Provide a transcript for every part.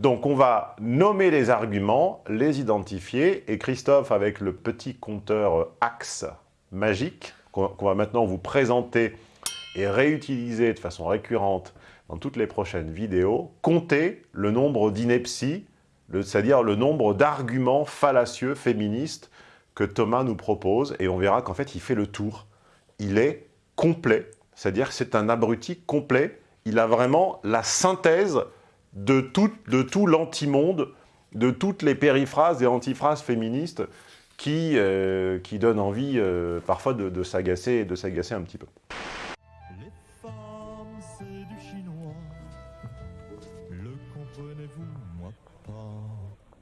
Donc on va nommer les arguments, les identifier, et Christophe, avec le petit compteur axe magique, qu'on va maintenant vous présenter et réutiliser de façon récurrente dans toutes les prochaines vidéos, compter le nombre d'inepties, c'est-à-dire le nombre d'arguments fallacieux féministes que Thomas nous propose, et on verra qu'en fait il fait le tour. Il est complet, c'est-à-dire c'est un abruti complet, il a vraiment la synthèse de tout, de tout l'antimonde, de toutes les périphrases et antiphrases féministes qui, euh, qui donnent envie euh, parfois de, de s'agacer un petit peu. Les femmes, c'est du chinois. Le comprenez-vous, moi pas?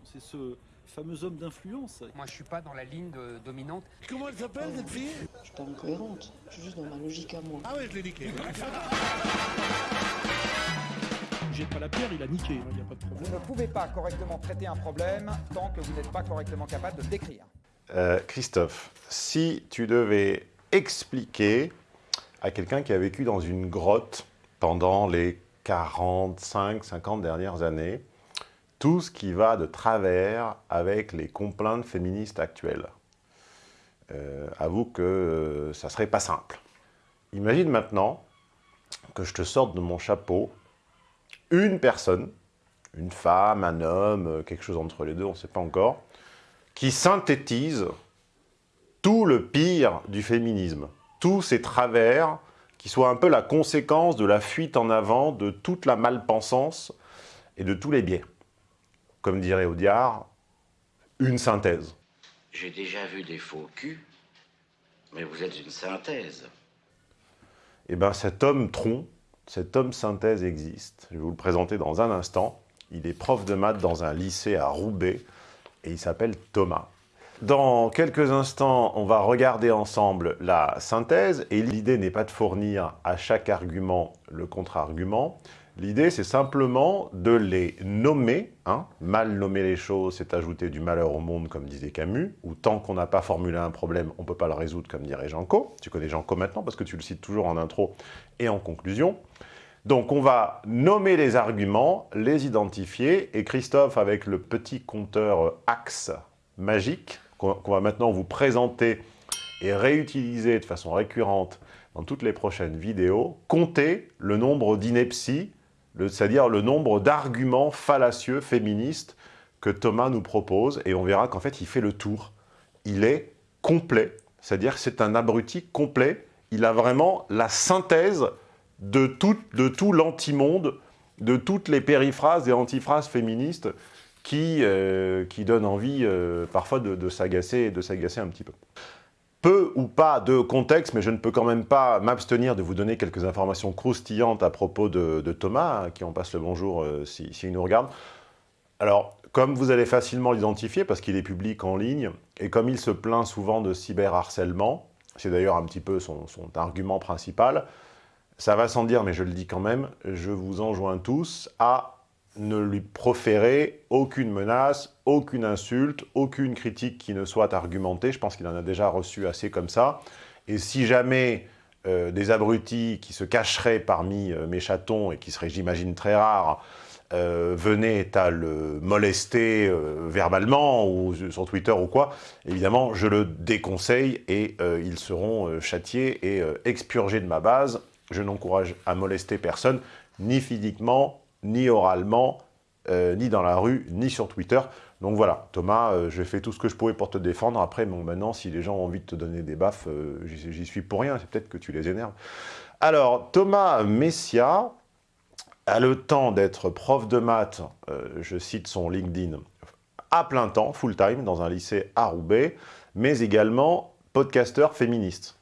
C'est ce fameux homme d'influence. Moi, je suis pas dans la ligne dominante. Comment elle s'appelle, cette fille? Je suis pas incohérente. Je suis juste dans ma logique à moi. Ah ouais, je l'ai niqué. Pas la pierre, il a niqué, il hein, n'y a pas de problème. Vous ne pouvez pas correctement traiter un problème tant que vous n'êtes pas correctement capable de le décrire. Euh, Christophe, si tu devais expliquer à quelqu'un qui a vécu dans une grotte pendant les 45, 50 dernières années, tout ce qui va de travers avec les complaintes féministes actuelles. Euh, avoue que euh, ça serait pas simple. Imagine maintenant que je te sorte de mon chapeau une personne, une femme, un homme, euh, quelque chose entre les deux, on ne sait pas encore, qui synthétise tout le pire du féminisme, tous ces travers qui soient un peu la conséquence de la fuite en avant de toute la malpensance et de tous les biais comme dirait Audiard, une synthèse. J'ai déjà vu des faux culs, mais vous êtes une synthèse. Eh bien, cet homme tronc, cet homme synthèse existe. Je vais vous le présenter dans un instant. Il est prof de maths dans un lycée à Roubaix et il s'appelle Thomas. Dans quelques instants, on va regarder ensemble la synthèse et l'idée n'est pas de fournir à chaque argument le contre-argument, L'idée, c'est simplement de les nommer. Hein. Mal nommer les choses, c'est ajouter du malheur au monde, comme disait Camus, ou tant qu'on n'a pas formulé un problème, on ne peut pas le résoudre, comme dirait Janco. Tu connais Janco maintenant, parce que tu le cites toujours en intro et en conclusion. Donc, on va nommer les arguments, les identifier, et Christophe, avec le petit compteur axe magique, qu'on va maintenant vous présenter et réutiliser de façon récurrente dans toutes les prochaines vidéos, compter le nombre d'inepties c'est-à-dire le nombre d'arguments fallacieux féministes que Thomas nous propose, et on verra qu'en fait, il fait le tour. Il est complet, c'est-à-dire c'est un abruti complet. Il a vraiment la synthèse de tout, de tout l'antimonde, de toutes les périphrases et antiphrases féministes qui, euh, qui donnent envie euh, parfois de, de s'agacer un petit peu peu ou pas de contexte, mais je ne peux quand même pas m'abstenir de vous donner quelques informations croustillantes à propos de, Thomas, à qui on passe le bonjour euh, s'il si, nous regarde. Alors, comme vous allez facilement l'identifier, parce qu'il est public en ligne, et comme il se plaint souvent de cyberharcèlement, c'est d'ailleurs un petit peu son, son, argument principal, ça va sans dire, mais je le dis quand même, je vous enjoins tous à ne lui proférer aucune menace, aucune insulte, aucune critique qui ne soit argumentée. Je pense qu'il en a déjà reçu assez comme ça. Et si jamais euh, des abrutis qui se cacheraient parmi euh, mes chatons et qui seraient, j'imagine, très rares, euh, venaient à le molester verbalement ou sur Twitter ou quoi, évidemment, je le déconseille et ils seront châtiés et expurgés de ma base. Je n'encourage à molester personne, ni physiquement, ni oralement, euh, ni dans la rue, ni sur Twitter. Donc voilà, Thomas, euh, j'ai fait tout ce que je pouvais pour te défendre. Après, bon, maintenant, si les gens ont envie de te donner des baffes, euh, j'y suis pour rien. C'est peut-être que tu les énerves. Alors, Thomas Messia a le temps d'être prof de maths, je cite son LinkedIn, à plein temps, full-time, dans un lycée à Roubaix, mais également podcasteur féministe.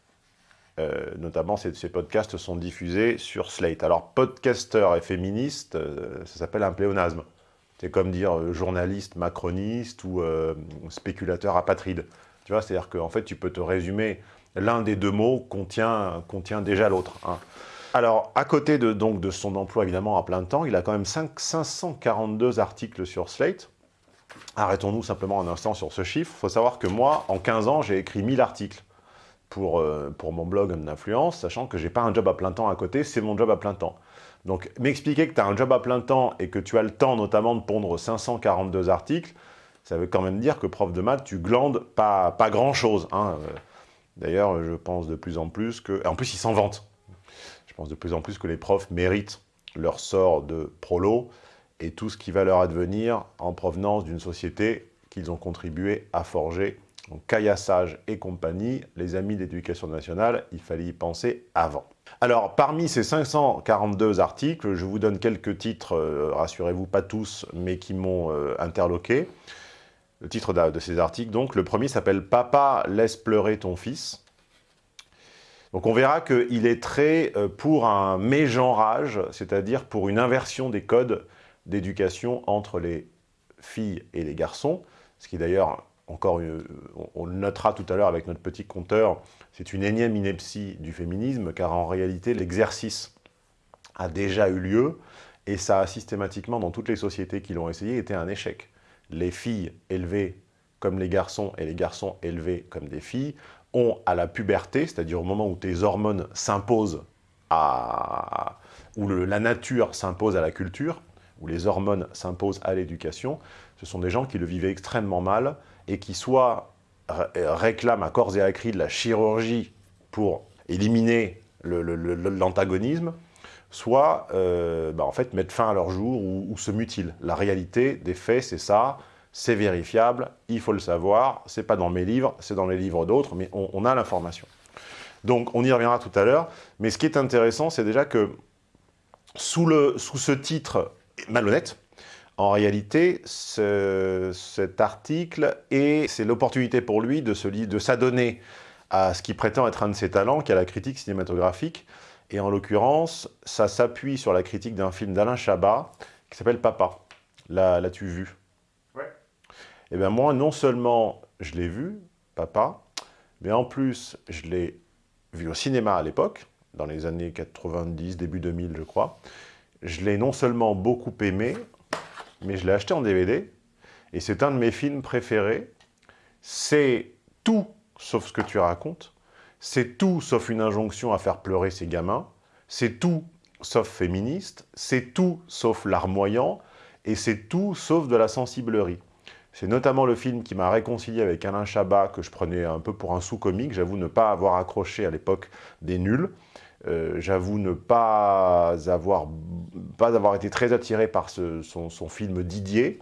Euh, notamment, ces, podcasts sont diffusés sur Slate. Alors, podcaster et féministe, euh, ça s'appelle un pléonasme. C'est comme dire euh, journaliste macroniste ou spéculateur apatride. Tu vois, c'est-à-dire qu'en fait, tu peux te résumer, l'un des deux mots contient, contient déjà l'autre. Hein. Alors, à côté de, donc, de son emploi, évidemment, à plein temps, il a quand même 5, 542 articles sur Slate. Arrêtons-nous simplement un instant sur ce chiffre. Il faut savoir que moi, en 15 ans, j'ai écrit 1000 articles pour, euh, pour mon blog d'influence, sachant que j'ai pas un job à plein temps à côté, c'est mon job à plein temps. Donc, m'expliquer que tu as un job à plein temps et que tu as le temps notamment de pondre 542 articles, ça veut quand même dire que prof de maths, tu glandes pas, pas grand-chose. Hein. D'ailleurs, je pense de plus en plus que... En plus, ils s'en vantent. Je pense de plus en plus que les profs méritent leur sort de prolo et tout ce qui va leur advenir en provenance d'une société qu'ils ont contribué à forger. Donc Caillassage et compagnie, les amis d'éducation nationale, il fallait y penser avant. Alors, parmi ces 542 articles, je vous donne quelques titres, euh, rassurez-vous, pas tous, mais qui m'ont euh, interloqué. Le titre de, ces articles, donc, le premier s'appelle « Papa, laisse pleurer ton fils ». Donc on verra qu'il est très euh, pour un mégenrage, c'est-à-dire pour une inversion des codes d'éducation entre les filles et les garçons, ce qui d'ailleurs, encore, on le notera tout à l'heure avec notre petit compteur, c'est une énième ineptie du féminisme, car en réalité, l'exercice a déjà eu lieu, et ça a systématiquement, dans toutes les sociétés qui l'ont essayé, été un échec. Les filles élevées comme les garçons, et les garçons élevés comme des filles, ont à la puberté, c'est-à-dire au moment où tes hormones s'imposent à... où la nature s'impose à la culture, où les hormones s'imposent à l'éducation, ce sont des gens qui le vivaient extrêmement mal et qui soit réclament à corps et à cri de la chirurgie pour éliminer l'antagonisme, soit euh, bah, en fait mettre fin à leur jour ou, se mutilent. La réalité des faits, c'est ça, c'est vérifiable, il faut le savoir, c'est pas dans mes livres, c'est dans les livres d'autres, mais on, a l'information. Donc on y reviendra tout à l'heure, mais ce qui est intéressant, c'est déjà que sous ce titre malhonnête, en réalité, cet article, et c'est l'opportunité pour lui de s'adonner à ce qui prétend être un de ses talents, qui est la critique cinématographique. Et en l'occurrence, ça s'appuie sur la critique d'un film d'Alain Chabat, qui s'appelle Papa. L'as-tu vu? Ouais. Eh bien moi, non seulement je l'ai vu, Papa, mais en plus, je l'ai vu au cinéma à l'époque, dans les années 90, début 2000, je crois. Je l'ai non seulement beaucoup aimé, mais je l'ai acheté en DVD, et c'est un de mes films préférés. C'est tout sauf ce que tu racontes, c'est tout sauf une injonction à faire pleurer ces gamins, c'est tout sauf féministe, c'est tout sauf larmoyant, et c'est tout sauf de la sensiblerie. C'est notamment le film qui m'a réconcilié avec Alain Chabat, que je prenais un peu pour un sous-comique. J'avoue ne pas avoir accroché à l'époque des nuls. Euh, j'avoue ne pas avoir, pas avoir été très attiré par son, film Didier.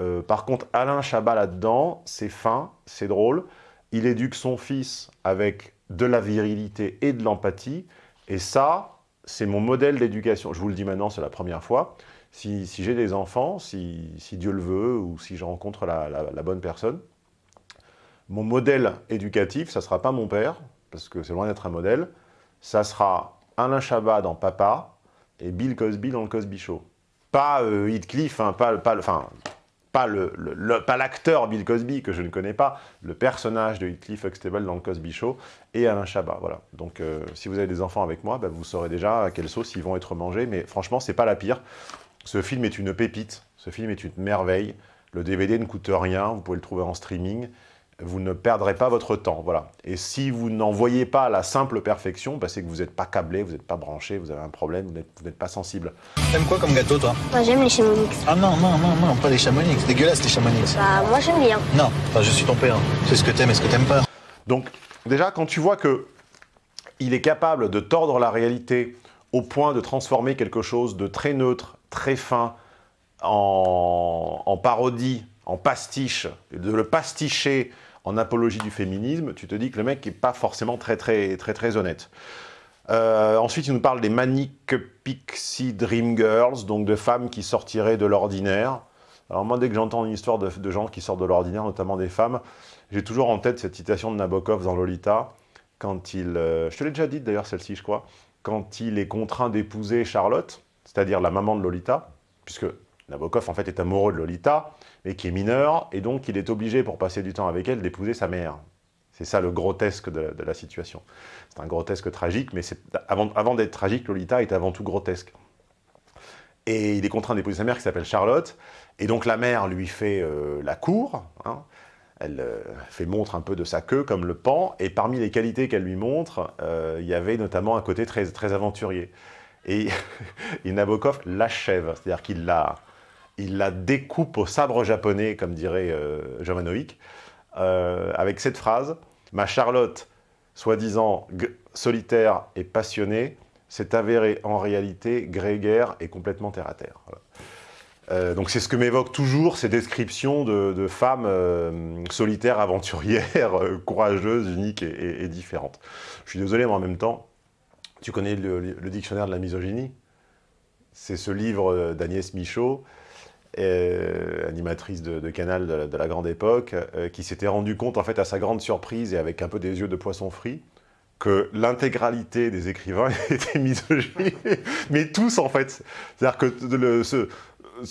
Euh, par contre, Alain Chabat là-dedans, c'est fin, c'est drôle. Il éduque son fils avec de la virilité et de l'empathie. Et ça, c'est mon modèle d'éducation. Je vous le dis maintenant, c'est la première fois. Si, j'ai des enfants, si, Dieu le veut, ou si je rencontre la, la bonne personne, mon modèle éducatif, ça ne sera pas mon père, parce que c'est loin d'être un modèle, ça sera Alain Chabat dans Papa et Bill Cosby dans le Cosby Show. Pas euh, Heathcliff, hein, pas, enfin, pas l'acteur Bill Cosby, que je ne connais pas, le personnage de Heathcliff Huxtable dans le Cosby Show, et Alain Chabat, voilà. Donc, euh, si vous avez des enfants avec moi, bah, vous saurez déjà à quelle sauce ils vont être mangés, mais franchement, c'est pas la pire. Ce film est une pépite, ce film est une merveille, le DVD ne coûte rien, vous pouvez le trouver en streaming, vous ne perdrez pas votre temps. Voilà. Et si vous n'en voyez pas la simple perfection, bah, c'est que vous n'êtes pas câblé, vous n'êtes pas branché, vous avez un problème, vous n'êtes pas sensible. T'aimes quoi comme gâteau, toi? Moi, j'aime les chamonix. Ah non, non, non, non, pas les chamonix. C'est dégueulasse, les chamonix. Bah, moi, j'aime bien. Non, je suis ton père. C'est ce que t'aimes et ce que t'aimes pas. Donc, déjà, quand tu vois que il est capable de tordre la réalité au point de transformer quelque chose de très neutre, très fin, en, en parodie, en pastiche, de le pasticher en apologie du féminisme, tu te dis que le mec n'est pas forcément très très très très honnête. Euh, ensuite, il nous parle des Manic Pixie Dream Girls, donc de femmes qui sortiraient de l'ordinaire. Alors moi, dès que j'entends une histoire de, gens qui sortent de l'ordinaire, notamment des femmes, j'ai toujours en tête cette citation de Nabokov dans Lolita, quand il... Euh, je te l'ai déjà dit d'ailleurs, celle-ci, je crois, quand il est contraint d'épouser Charlotte, c'est-à-dire la maman de Lolita, puisque Nabokov, en fait, est amoureux de Lolita, mais qui est mineur, et donc il est obligé, pour passer du temps avec elle, d'épouser sa mère. C'est ça le grotesque de, la situation. C'est un grotesque tragique, mais avant, avant d'être tragique, Lolita est avant tout grotesque. Et il est contraint d'épouser sa mère qui s'appelle Charlotte, et donc la mère lui fait euh, la cour, hein. elle euh, fait montre un peu de sa queue comme le pan, et parmi les qualités qu'elle lui montre, euh, il y avait notamment un côté très, très aventurier. Et, et Nabokov l'achève, c'est-à-dire qu'il la, il la découpe au sabre japonais, comme dirait euh, euh, avec cette phrase « Ma Charlotte, soi-disant solitaire et passionnée, s'est avérée en réalité grégaire et complètement terre-à-terre. Euh, donc c'est ce que m'évoquent toujours ces descriptions de, femmes euh, solitaires, aventurières, courageuses, uniques et, différentes. Je suis désolé, mais en même temps, tu connais le, le dictionnaire de la misogynie? C'est ce livre d'Agnès Michaud, animatrice de, Canal de, la grande époque, qui s'était rendu compte, en fait, à sa grande surprise et avec un peu des yeux de poisson frit, que l'intégralité des écrivains étaient misogynes, mais tous en fait. C'est-à-dire que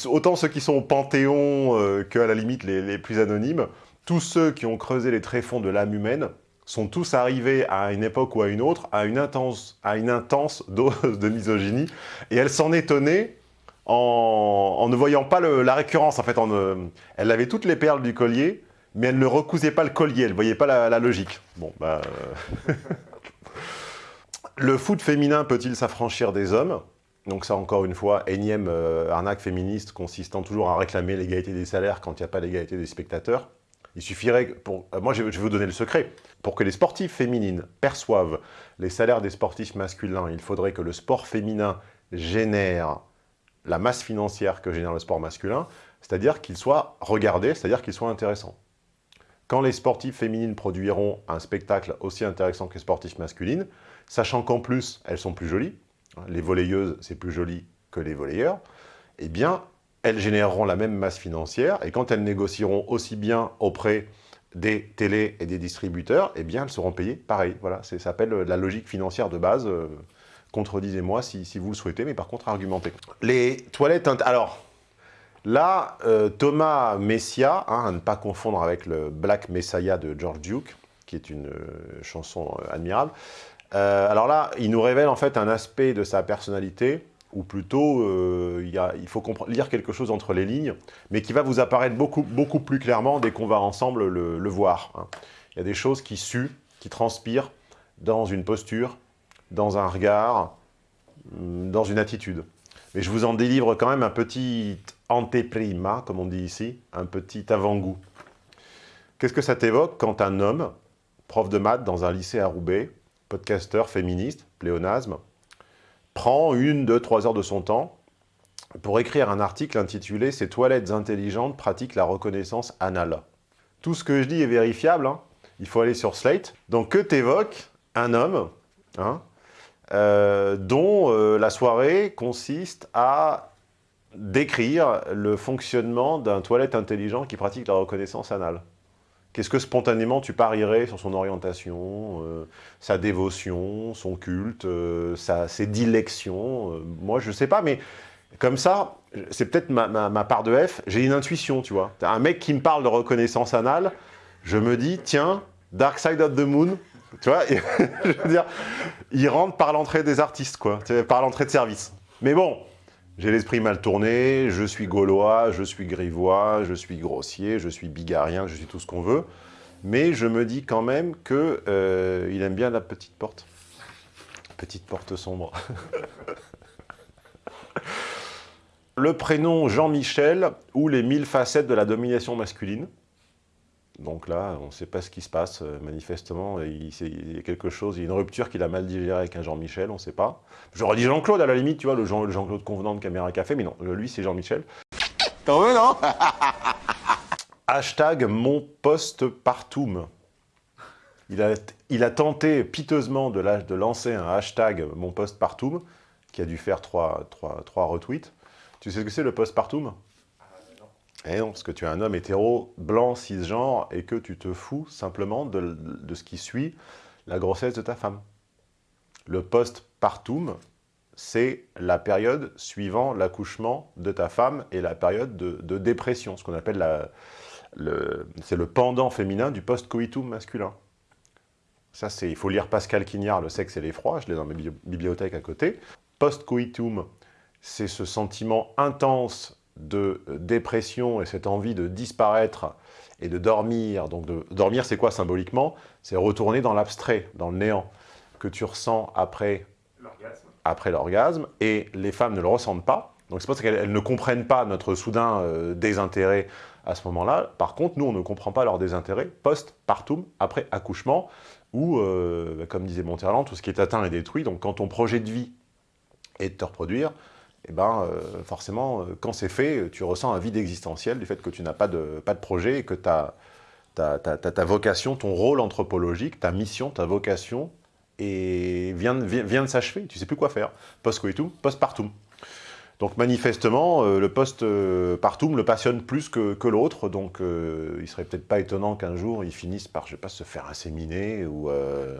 autant ceux qui sont au Panthéon euh, qu'à la limite les, les, plus anonymes, tous ceux qui ont creusé les tréfonds de l'âme humaine sont tous arrivés à une époque ou à une autre à une intense, à une intense dose de misogynie, et elle s'en étonnait en, ne voyant pas la récurrence. En fait, euh, elle avait toutes les perles du collier, mais elle ne recousait pas le collier, elle ne voyait pas la, logique. Bon, bah... Euh... le foot féminin peut-il s'affranchir des hommes? Donc ça, encore une fois, énième euh, arnaque féministe consistant toujours à réclamer l'égalité des salaires quand il n'y a pas l'égalité des spectateurs. Il suffirait, pour, moi je vais vous donner le secret, pour que les sportifs féminines perçoivent les salaires des sportifs masculins, il faudrait que le sport féminin génère la masse financière que génère le sport masculin, c'est-à-dire qu'il soit regardé, c'est-à-dire qu'il soit intéressant. Quand les sportifs féminines produiront un spectacle aussi intéressant que les sportifs masculines, sachant qu'en plus, elles sont plus jolies, les volleyeuses, c'est plus joli que les volleyeurs, eh bien, elles généreront la même masse financière, et quand elles négocieront aussi bien auprès des télés et des distributeurs, eh bien, elles seront payées pareil. Voilà, ça s'appelle la logique financière de base. Euh, Contredisez-moi si, vous le souhaitez, mais par contre, argumentez. Les toilettes... Alors, là, euh, Thomas Messia, hein, à ne pas confondre avec le Black Messiah de George Duke, qui est une euh, chanson euh, admirable, alors là, il nous révèle en fait un aspect de sa personnalité, ou plutôt il, faut lire quelque chose entre les lignes, mais qui va vous apparaître beaucoup, beaucoup plus clairement dès qu'on va ensemble le, le voir. Hein. Il y a des choses qui suent, qui transpirent dans une posture, dans un regard, mm, dans une attitude. Mais je vous en délivre quand même un petit anteprima, comme on dit ici, un petit avant-goût. Qu'est-ce que ça t'évoque quand un homme, prof de maths dans un lycée à Roubaix, podcasteur féministe, pléonasme, prend une, deux, trois heures de son temps pour écrire un article intitulé « Ces toilettes intelligentes pratiquent la reconnaissance anale ». Tout ce que je dis est vérifiable, hein. il faut aller sur Slate. Donc que t'évoque un homme hein, euh, dont euh, la soirée consiste à décrire le fonctionnement d'un toilette intelligent qui pratique la reconnaissance anale Qu'est-ce que spontanément tu parierais sur son orientation, euh, sa dévotion, son culte, ses dilections Moi, je ne sais pas, mais comme ça, c'est peut-être ma, ma, ma, part de F, j'ai une intuition, tu vois. Un mec qui me parle de reconnaissance anale, je me dis, tiens, Dark Side of the Moon, tu vois, je veux dire, il rentre par l'entrée des artistes, quoi, par l'entrée de service. Mais bon, j'ai l'esprit mal tourné, je suis gaulois, je suis grivois, je suis grossier, je suis bigarien, je suis tout ce qu'on veut. Mais je me dis quand même qu'il euh, aime bien la petite porte. Petite porte sombre. Le prénom Jean-Michel ou les mille facettes de la domination masculine. Donc là, on ne sait pas ce qui se passe, euh, manifestement, il, il, y a quelque chose, il y a une rupture qu'il a mal digérée avec un Jean-Michel, on ne sait pas. J'aurais dit Jean-Claude à la limite, tu vois, le Jean-Claude Jean convenant de Caméra Café, mais non, lui c'est Jean-Michel. T'en veux, non? Hashtag mon poste partout. Il a, il a tenté piteusement de, la, de lancer un hashtag mon poste partout, qui a dû faire trois, trois, trois retweets. Tu sais ce que c'est le post partout parce que tu es un homme hétéro, blanc, cisgenre, et que tu te fous simplement de, de, ce qui suit la grossesse de ta femme. Le postpartum, c'est la période suivant l'accouchement de ta femme et la période de, de dépression, ce qu'on appelle la... C'est le pendant féminin du post-coitum masculin. Ça, c'est, il faut lire Pascal Quignard, Le sexe et l'effroi, je l'ai dans ma bibliothèque à côté. Post-coitum, c'est ce sentiment intense de dépression et cette envie de disparaître et de dormir, donc de dormir c'est quoi symboliquement? C'est retourner dans l'abstrait, dans le néant, que tu ressens après après l'orgasme, et les femmes ne le ressentent pas. Donc c'est parce qu'elles ne comprennent pas notre soudain euh, désintérêt à ce moment-là. Par contre, nous, on ne comprend pas leur désintérêt post-partum, après accouchement, où, euh, bah, comme disait Monterland, tout ce qui est atteint est détruit. Donc quand ton projet de vie est de te reproduire, eh ben, euh, forcément, euh, quand c'est fait, tu ressens un vide existentiel du fait que tu n'as pas de, pas de projet et que ta, ta, vocation, ton rôle anthropologique, ta mission, ta vocation et vient, vient, vient de s'achever. Tu sais plus quoi faire. Post-coitum, post-partum. Donc manifestement, euh, le post-partum le passionne plus que, que l'autre, donc euh, il serait peut-être pas étonnant qu'un jour il finisse par, je sais pas, se faire inséminer ou... euh,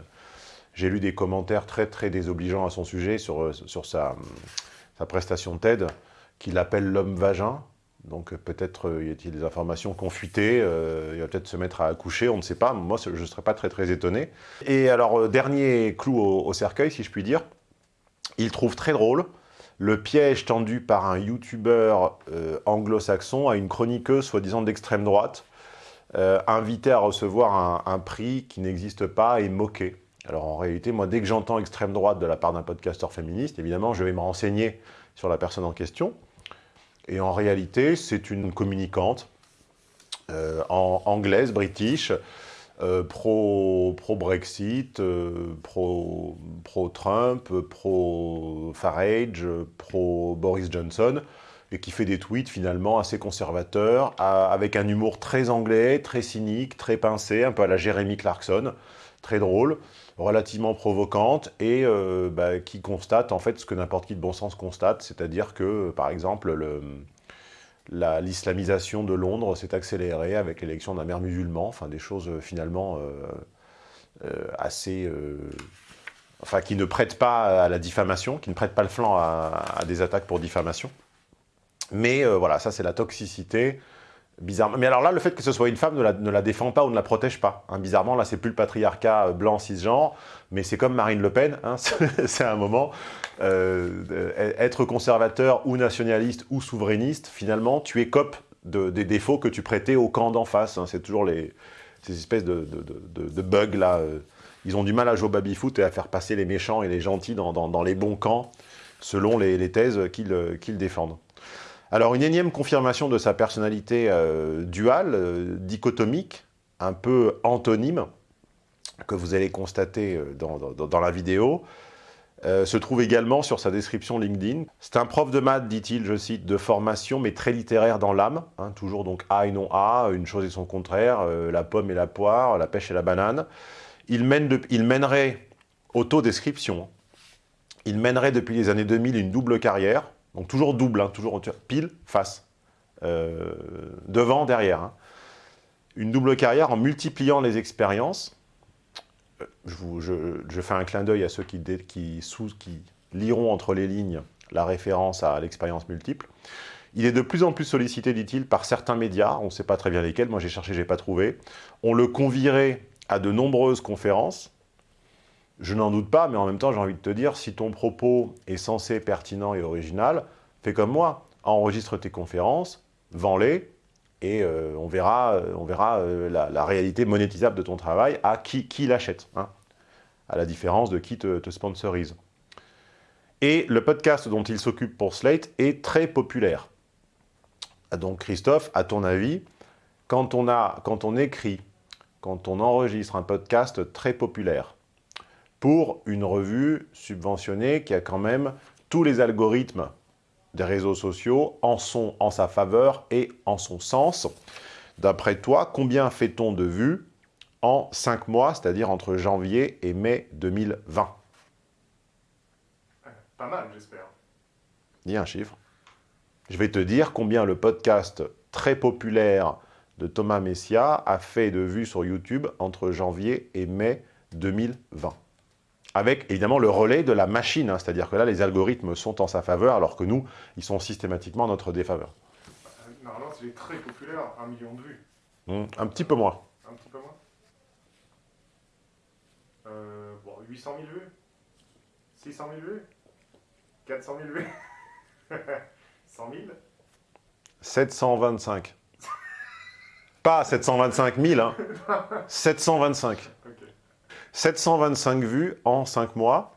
J'ai lu des commentaires très très désobligeants à son sujet sur, euh, sur sa, prestation TED, qu'il appelle l'homme vagin. Donc peut-être euh, y a-t-il des informations confutées, euh, il va peut-être se mettre à accoucher, on ne sait pas. Moi, je ne serais pas très très étonné. Et alors, euh, dernier clou au, cercueil, si je puis dire, il trouve très drôle le piège tendu par un youtubeur anglo-saxon à une chroniqueuse soi-disant d'extrême droite, euh, invitée à recevoir un, un prix qui n'existe pas et moqué. Alors en réalité, moi, dès que j'entends extrême droite de la part d'un podcasteur féministe, évidemment, je vais me renseigner sur la personne en question. Et en réalité, c'est une communicante euh, anglaise, british, euh, pro, pro-Brexit, euh, pro- pro-Trump, pro-Farage, pro-Boris Johnson, et qui fait des tweets finalement assez conservateurs, avec un humour très anglais, très cynique, très pincé, un peu à la Jeremy Clarkson, très drôle, relativement provocante, et euh, bah, qui constate en fait ce que n'importe qui de bon sens constate, c'est-à-dire que, par exemple, le la- l'islamisation de Londres s'est accélérée avec l'élection d'un maire musulman, enfin des choses euh, finalement euh, assez... enfin qui ne prêtent pas à la diffamation, qui ne prêtent pas le flanc à, des attaques pour diffamation. Mais voilà, ça c'est la toxicité, Mais alors là, le fait que ce soit une femme ne la, défend pas ou ne la protège pas. hein. Bizarrement, là c'est plus le patriarcat euh, blanc cisgenre, mais c'est comme Marine Le Pen, hein, c'est un moment... Euh, euh, être conservateur ou nationaliste ou souverainiste, finalement, tu de, des défauts que tu prêtais au camp d'en face. hein. C'est toujours ces espèces de, bugs là. Ils ont du mal à jouer au baby-foot et à faire passer les méchants et les gentils dans, les bons camps, selon les, thèses qu'ils défendent. Alors, une énième confirmation de sa personnalité euh, duale, euh, dichotomique, un peu antonyme, que vous allez constater euh, dans- la vidéo, se trouve également sur sa description LinkedIn. C'est un prof de maths, dit-il, je cite, de formation, mais très littéraire dans l'âme. hein, toujours donc A et non A, une chose et son contraire, la pomme et la poire, la pêche et la banane. Il, mène de- il mènerait, autodescription, il mènerait depuis les années 2000 une double carrière, donc toujours double, hein, toujours pile, face, euh, devant, derrière. hein. Une double carrière en multipliant les expériences, je, vous- je- je fais un clin d'œil à ceux qui, qui, sous, qui liront entre les lignes la référence à l'expérience multiple. Il est de plus en plus sollicité, dit-il, par certains médias, on ne sait pas très bien lesquels, moi j'ai cherché, j'ai pas trouvé. On le convierait à de nombreuses conférences. Je n'en doute pas, mais en même temps, j'ai envie de te dire, si ton propos est censé pertinent et original, fais comme moi, enregistre tes conférences, vends-les, et euh, on verra, euh, euh, la, réalité monétisable de ton travail à qui, qui l'achète, hein, à la différence de qui te, te sponsorise. Et le podcast dont il s'occupe pour Slate est très populaire. Donc Christophe, à ton avis, quand on, a, quand on écrit, quand on enregistre un podcast très populaire pour une revue subventionnée qui a quand même tous les algorithmes des réseaux sociaux en sont en sa faveur et en son sens. D'après toi, combien fait-on de vues en 5 mois, c'est-à-dire entre janvier et mai 2020 Pas mal, j'espère. Dis un chiffre. Je vais te dire combien le podcast très populaire de Thomas Messia a fait de vues sur YouTube entre janvier et mai 2020. Avec évidemment le relais de la machine, hein, c'est-à-dire que là les algorithmes sont en sa faveur alors que nous, ils sont systématiquement en notre défaveur. Euh, Normalement, c'est très populaire, un million de vues. Hmm, un petit peu moins. Un petit peu moins. Euh, bon, 800 000 vues 600 000 vues 400 000 vues 100 000 725. Pas 725 000, hein. 725. Ok. 725 vues en 5 mois.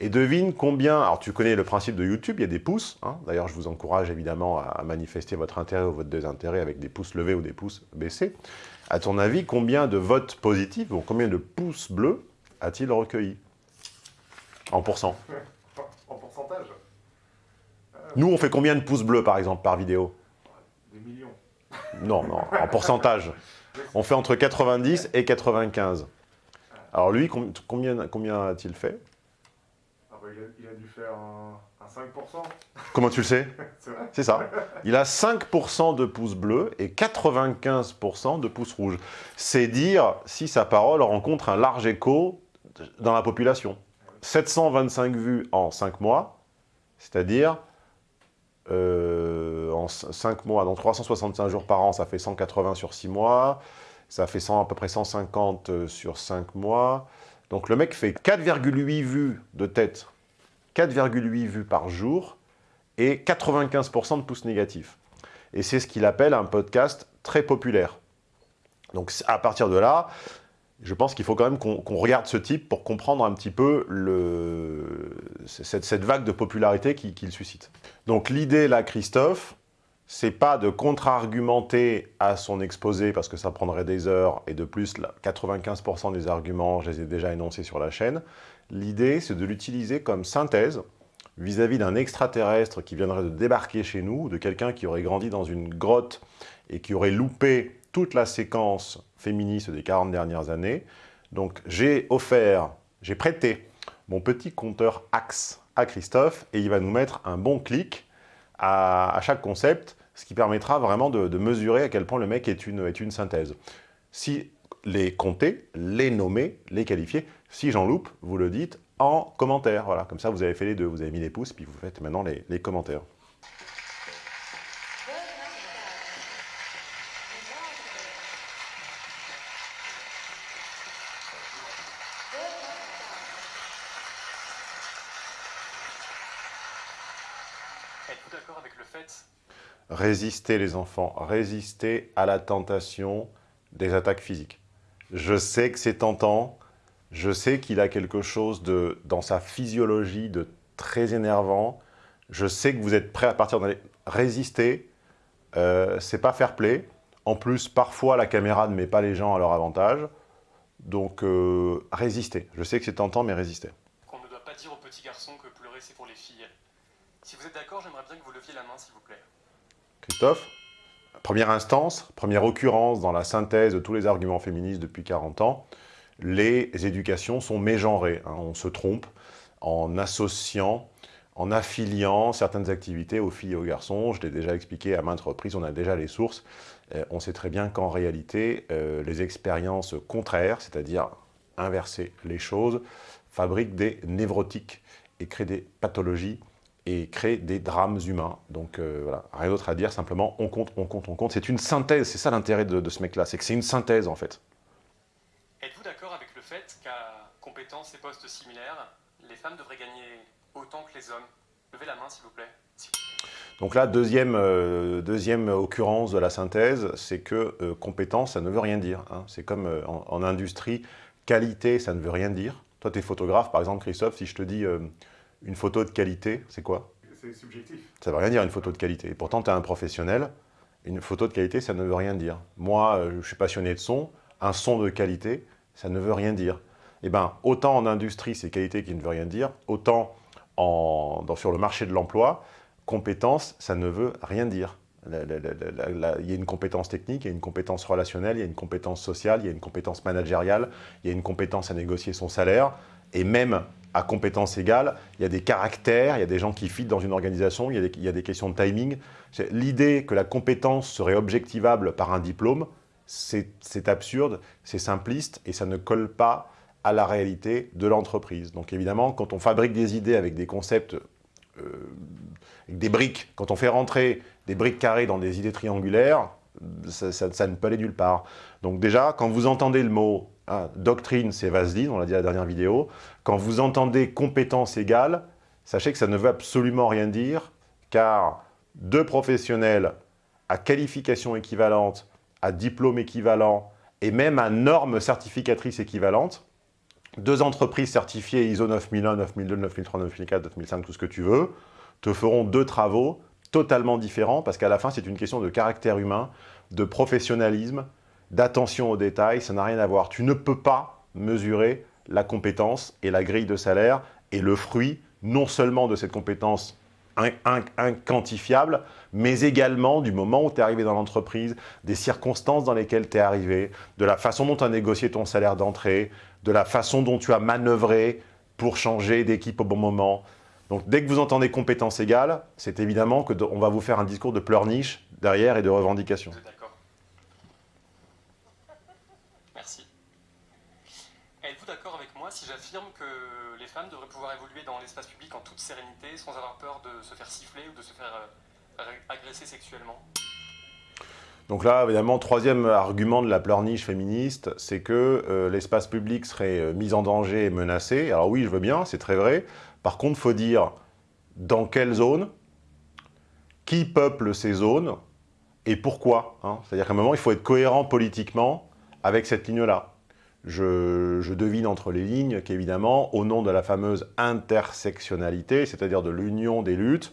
Et devine combien, alors tu connais le principe de YouTube, il y a des pouces, hein. d'ailleurs je vous encourage évidemment à manifester votre intérêt ou votre désintérêt avec des pouces levés ou des pouces baissés. À ton avis, combien de votes positifs, ou combien de pouces bleus a-t-il recueilli? En pourcent En pourcentage Nous, on fait combien de pouces bleus, par exemple, par vidéo? Des millions. Non, non, en pourcentage. On fait entre 90 et 95. Alors lui, com- combien, combien a-t-il fait? Ah bah, il, a, il a dû faire un, un 5%. Comment tu le sais? C'est ça. Il a 5% de pouces bleus et 95% de pouces rouges. C'est dire si sa parole rencontre un large écho dans la population. 725 vues en 5 mois, c'est-à-dire euh, en 5 mois, dans 365 jours par an, ça fait 180 sur 6 mois, ça fait 100, à peu près 150 euh, sur 5 mois. Donc le mec fait 4,8 vues de tête, 4,8 vues par jour, et 95% de pouces négatifs. Et c'est ce qu'il appelle un podcast très populaire. Donc à partir de là, je pense qu'il faut quand même qu'on regarde ce type pour comprendre un petit peu cette, vague de popularité qu'il suscite. Donc l'idée là, Christophe, c'est pas de contre-argumenter à son exposé parce que ça prendrait des heures et de plus, là, 95% des arguments, je les ai déjà énoncés sur la chaîne. L'idée, c'est de l'utiliser comme synthèse vis-à-vis d'un extraterrestre qui viendrait de débarquer chez nous, de quelqu'un qui aurait grandi dans une grotte et qui aurait loupé toute la séquence féministe des 40 dernières années. Donc j'ai offert, j'ai prêté mon petit compteur Axe à Christophe et il va nous mettre un bon clic à, chaque concept, ce qui permettra vraiment de, de mesurer à quel point le mec est une, est une synthèse. Si les compter, les nommer, les qualifier, si j'en loupe, vous le dites en commentaire. Voilà, comme ça vous avez fait les deux, vous avez mis les pouces, puis vous faites maintenant les, les commentaires. Êtes-vous d'accord avec le fait Résister les enfants, résister à la tentation des attaques physiques. Je sais que c'est tentant, je sais qu'il a quelque chose de, dans sa physiologie de très énervant, je sais que vous êtes prêt à partir dans les... Résister, euh, c'est pas fair play. En plus, parfois, la caméra ne met pas les gens à leur avantage. Donc, euh, résister. Je sais que c'est tentant, mais résister. qu'on ne doit pas dire aux petits garçons que pleurer c'est pour les filles Si vous êtes d'accord, j'aimerais bien que vous leviez la main s'il vous plaît. Christophe Première instance, première occurrence dans la synthèse de tous les arguments féministes depuis 40 ans, les éducations sont mégenrées. hein. on se trompe en associant, en affiliant certaines activités aux filles et aux garçons. Je l'ai déjà expliqué à maintes reprises, on a déjà les sources. Euh, on sait très bien qu'en réalité, euh, les expériences contraires, c'est-à-dire inverser les choses, fabriquent des névrotiques et créent des pathologies et créent des drames humains. Donc euh, voilà, rien d'autre à dire, simplement on compte, on compte, on compte. C'est une synthèse, c'est ça l'intérêt de, de ce mec-là, c'est que c'est une synthèse en fait. Êtes-vous d'accord avec le fait qu'à compétences et postes similaires, les femmes devraient gagner autant que les hommes? Levez la main s'il vous plaît. Donc là, deuxième, euh, deuxième occurrence de la synthèse, c'est que euh, compétence, ça ne veut rien dire. hein. C'est comme euh, en, en industrie, qualité, ça ne veut rien dire. Toi, tu es photographe, par exemple, Christophe, si je te dis une photo de qualité, c'est quoi? C'est subjectif. Ça ne veut rien dire une photo de qualité. Et pourtant, tu es un professionnel. Une photo de qualité, ça ne veut rien dire. Moi, euh, je suis passionné de son. Un son de qualité, ça ne veut rien dire. Eh bien, autant en industrie, c'est qualité qui ne veut rien dire, autant en, dans- sur le marché de l'emploi, compétence, ça ne veut rien dire. Il y a une compétence technique, il y a une compétence relationnelle, il y a une compétence sociale, il y a une compétence managériale, il y a une compétence à négocier son salaire, et même à compétence égale, il y a des caractères, il y a des gens qui fit dans une organisation, il y a des, questions de timing. L'idée que la compétence serait objectivable par un diplôme, c'est absurde, c'est simpliste et ça ne colle pas à la réalité de l'entreprise. Donc évidemment, quand on fabrique des idées avec des concepts, euh, avec des briques, quand on fait rentrer des briques carrées dans des idées triangulaires, ça ne peut aller nulle part. Donc déjà, quand vous entendez le mot hein, doctrine, c'est vaseline, on l'a dit à la dernière vidéo, quand vous entendez compétence égale, sachez que ça ne veut absolument rien dire, car deux professionnels à qualification équivalente, à diplôme équivalent, et même à normes certificatrices équivalentes, deux entreprises certifiées ISO 9001, 9002, 9003, 9004, 9005, tout ce que tu veux, te feront deux travaux totalement différents, parce qu'à la fin, c'est une question de caractère humain, de professionnalisme, d'attention aux détails, ça n'a rien à voir. Tu ne peux pas mesurer la compétence et la grille de salaire et le fruit, non seulement de cette compétence inquantifiable, mais également du moment où tu es arrivé dans l'entreprise, des circonstances dans lesquelles tu es arrivé, de la façon dont tu as négocié ton salaire d'entrée, de la façon dont tu as manœuvré pour changer d'équipe au bon moment. Donc dès que vous entendez compétences égales, c'est évidemment qu'on va vous faire un discours de pleurniche derrière et de revendication. D'accord. Merci. Êtes-vous d'accord avec moi si j'affirme que les femmes devraient pouvoir évoluer dans l'espace public en toute sérénité, sans avoir peur de se faire siffler ou de se faire euh, agresser sexuellement donc là, évidemment, troisième argument de la pleurniche féministe, c'est que euh, l'espace public serait euh, mis en danger et menacé. Alors oui, je veux bien, c'est très vrai. Par contre, faut dire dans quelle zone, qui peuple ces zones et pourquoi. Hein. C'est-à-dire qu'à un moment, il faut être cohérent politiquement avec cette ligne-là. Je, devine entre les lignes qu'évidemment, au nom de la fameuse intersectionnalité, c'est-à-dire de l'union des luttes,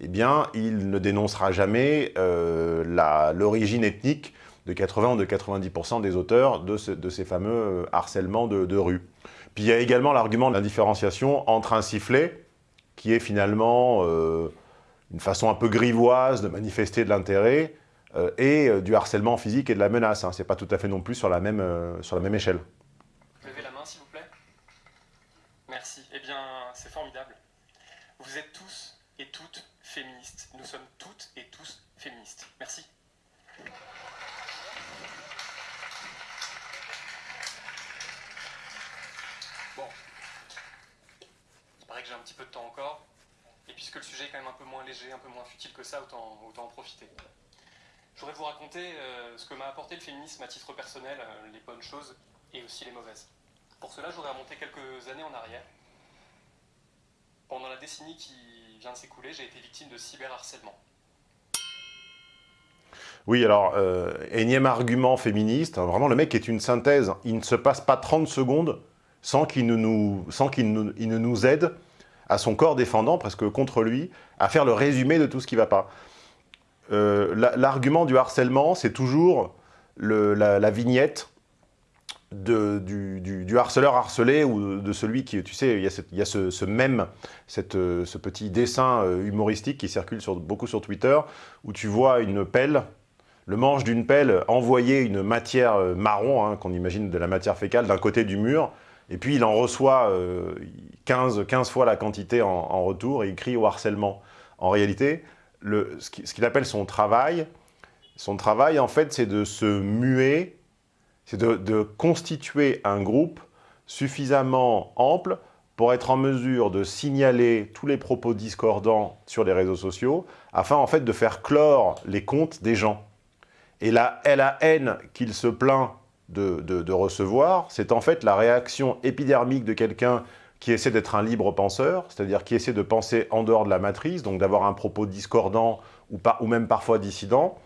eh bien, il ne dénoncera jamais euh, l'origine ethnique de 80 ou de 90% des auteurs de, ces fameux euh, harcèlements de rue. Puis il y a également l'argument de la différenciation entre un sifflet, qui est finalement euh, une façon un peu grivoise de manifester de l'intérêt, et euh, du harcèlement physique et de la menace. Hein. Ce n'est pas tout à fait non plus sur la même, sur la même échelle. Levez la main, s'il vous plaît. Merci. Eh bien, c'est formidable. Vous êtes tous et toutes féministes. Nous sommes toutes et tous féministes. Merci. que j'ai un petit peu de temps encore. Et puisque le sujet est quand même un peu moins léger, un peu moins futile que ça, autant, autant en profiter. Je voudrais vous raconter euh, ce que m'a apporté le féminisme à titre personnel, euh, les bonnes choses et aussi les mauvaises. Pour cela, je voudrais remonter quelques années en arrière. Pendant la décennie qui vient de s'écouler, j'ai été victime de cyberharcèlement. Oui, alors, euh, énième argument féministe, hein, vraiment le mec est une synthèse, il ne se passe pas 30 secondes sans qu'il ne, qu'il ne nous aide à son corps défendant, presque contre lui, à faire le résumé de tout ce qui ne va pas. Euh, l'argument du harcèlement, c'est toujours la, vignette du, harceleur harcelé ou de celui qui, tu sais, il y a, ce, même, ce petit dessin euh, humoristique qui circule beaucoup sur Twitter, où tu vois une pelle, le manche d'une pelle envoyer une matière euh, marron, hein, qu'on imagine de la matière fécale, d'un côté du mur, et puis il en reçoit 15, euh, 15 fois la quantité en, retour et il crie au harcèlement. En réalité, ce qu'il appelle son travail, son travail en fait c'est de se muer, c'est de, constituer un groupe suffisamment ample pour être en mesure de signaler tous les propos discordants sur les réseaux sociaux, afin en fait de faire clore les comptes des gens. Et la, la haine qu'il se plaint de, recevoir, c'est en fait la réaction épidermique de quelqu'un qui essaie d'être un libre penseur, c'est-à-dire qui essaie de penser en dehors de la matrice, donc d'avoir un propos discordant ou, ou même parfois dissident,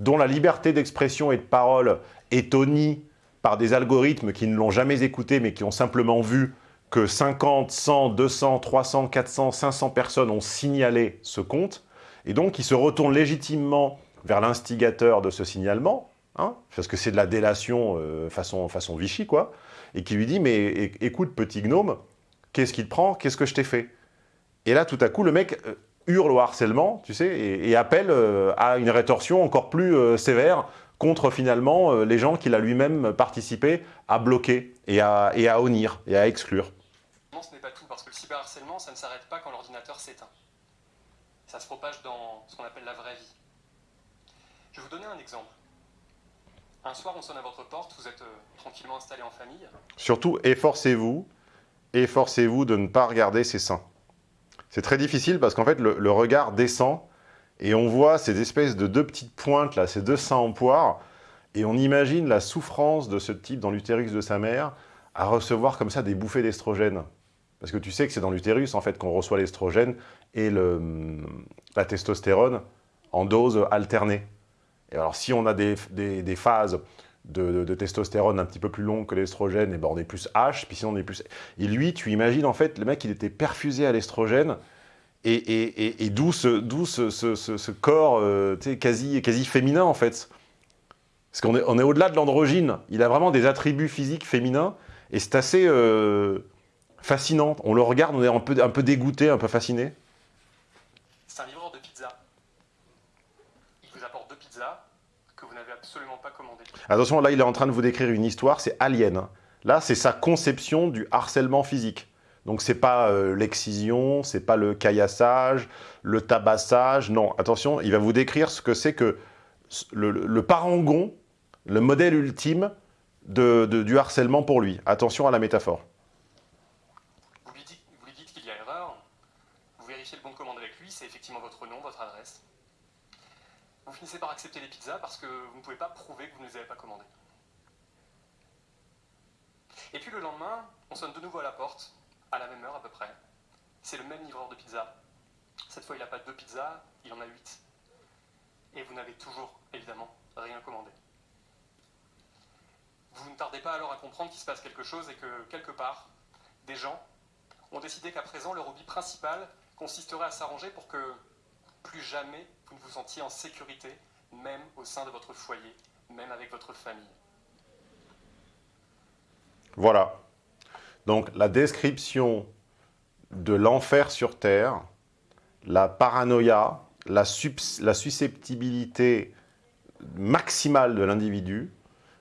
dont la liberté d'expression et de parole est honnie par des algorithmes qui ne l'ont jamais écouté, mais qui ont simplement vu que 50, 100, 200, 300, 400, 500 personnes ont signalé ce compte, et donc qui se retournent légitimement vers l'instigateur de ce signalement, Hein, parce que c'est de la délation euh, façon, façon Vichy, quoi, et qui lui dit « Mais écoute, petit gnome, qu'est-ce qui te prend? Qu'est-ce que je t'ai fait ?» Et là, tout à coup, le mec euh, hurle au harcèlement, tu sais, et, appelle euh, à une rétorsion encore plus sévère contre, finalement, les gens qu'il a lui-même participé à bloquer et à, et à honnir et à exclure. Non, ce n'est pas tout, parce que le cyberharcèlement, ça ne s'arrête pas quand l'ordinateur s'éteint. Ça se propage dans ce qu'on appelle la vraie vie. Je vais vous donner un exemple. Un soir, on sonne à votre porte, vous êtes euh, tranquillement installé en famille. Surtout, efforcez-vous, efforcez-vous de ne pas regarder ses seins. C'est très difficile parce qu'en fait, le, regard descend et on voit ces espèces de deux petites pointes, là, ces deux seins en poire, et on imagine la souffrance de ce type dans l'utérus de sa mère à recevoir comme ça des bouffées d'estrogène. Parce que tu sais que c'est dans l'utérus, en fait, qu'on reçoit l'estrogène et le, la testostérone en dose alternée. Et alors, si on a des, phases de, testostérone un petit peu plus longue que l'estrogène, et ben on est plus H, puis sinon on est plus... Et lui, tu imagines, en fait, le mec, il était perfusé à l'estrogène, et, et, et, d'où ce, ce, corps euh, quasi, quasi féminin, en fait. Parce qu'on est, on est au-delà de l'androgyne. Il a vraiment des attributs physiques féminins, et c'est assez euh, fascinant. On le regarde, on est un peu, un peu dégoûté, un peu fasciné. C'est un livreur de pizza. Il vous apporte deux pizzas que vous n'avez absolument pas commandées. Attention, là, il est en train de vous décrire une histoire, c'est Alien. hein. Là, c'est sa conception du harcèlement physique. Donc, c'est pas euh, l'excision, c'est pas le caillassage, le tabassage. Non, attention, il va vous décrire ce que c'est que le, parangon, le modèle ultime de- du harcèlement pour lui. Attention à la métaphore. Vous lui dites, vous lui dites qu'il y a erreur. Vous vérifiez le bon de commande avec lui. C'est effectivement votre nom, votre adresse. Vous finissez par accepter les pizzas parce que vous ne pouvez pas prouver que vous ne les avez pas commandées. Et puis le lendemain, on sonne de nouveau à la porte, à la même heure à peu près. C'est le même livreur de pizza. Cette fois, il n'a pas deux pizzas, il en a huit. Et vous n'avez toujours, évidemment, rien commandé. Vous ne tardez pas alors à comprendre qu'il se passe quelque chose et que, quelque part, des gens ont décidé qu'à présent, leur hobby principal consisterait à s'arranger pour que plus jamais vous ne vous sentiez en sécurité, même au sein de votre foyer, même avec votre famille. Voilà. Donc, la description de l'enfer sur Terre, la paranoïa, la, la susceptibilité maximale de l'individu,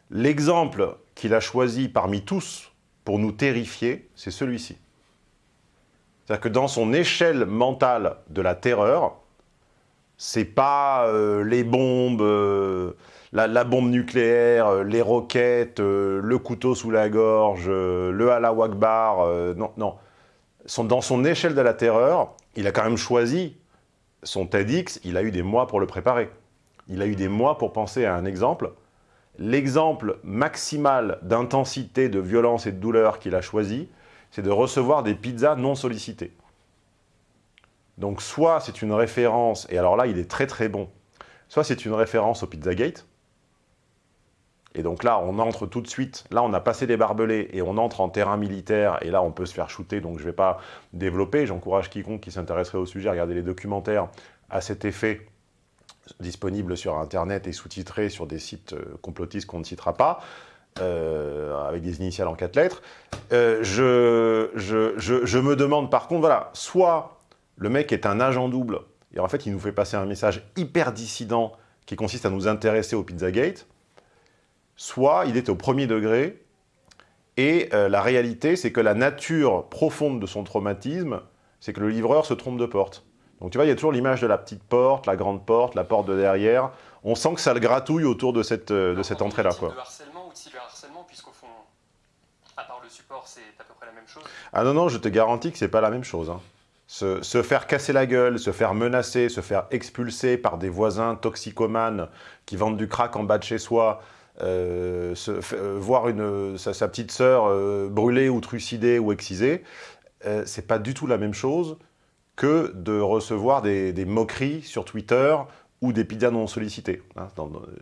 l'exemple qu'il a choisi parmi tous pour nous terrifier, c'est celui-ci. C'est-à-dire que dans son échelle mentale de la terreur, c'est pas euh, les bombes, euh, la, bombe nucléaire, euh, les roquettes, le couteau sous la gorge, le Allah Akbar, euh, non, non. Dans son échelle de la terreur, il a quand même choisi son TEDx, il a eu des mois pour le préparer. Il a eu des mois pour penser à un exemple. L'exemple maximal d'intensité, de violence et de douleur qu'il a choisi, c'est de recevoir des pizzas non sollicitées. Donc soit c'est une référence, et alors là il est très très bon, soit c'est une référence au Pizzagate, et donc là on entre tout de suite, là on a passé les barbelés et on entre en terrain militaire, et là on peut se faire shooter, donc je ne vais pas développer, j'encourage quiconque qui s'intéresserait au sujet à regarder les documentaires à cet effet disponibles sur internet et sous-titrés sur des sites euh, complotistes qu'on ne citera pas, euh, avec des initiales en quatre lettres. Euh, je, je me demande par contre, voilà, soit le mec est un agent double, et en fait, il nous fait passer un message hyper dissident qui consiste à nous intéresser au Pizzagate, soit il est au premier degré, et euh, la réalité, c'est que la nature profonde de son traumatisme, c'est que le livreur se trompe de porte. Donc tu vois, il y a toujours l'image de la petite porte, la grande porte, la porte de derrière. On sent que ça le gratouille autour de cette, euh, de cette Alors, entrée-là. quoi. de harcèlement ou de cyberharcèlement, puisqu'au fond, à part le support, c'est à peu près la même chose? Ah non, non, je te garantis que c'est pas la même chose. hein. Se, faire casser la gueule, se faire menacer, se faire expulser par des voisins toxicomanes qui vendent du crack en bas de chez soi, euh, euh, voir sa, petite sœur euh, brûlée ou trucidée ou excisée, c'est pas du tout la même chose que de recevoir des, moqueries sur Twitter ou des pizzas non sollicitées. hein.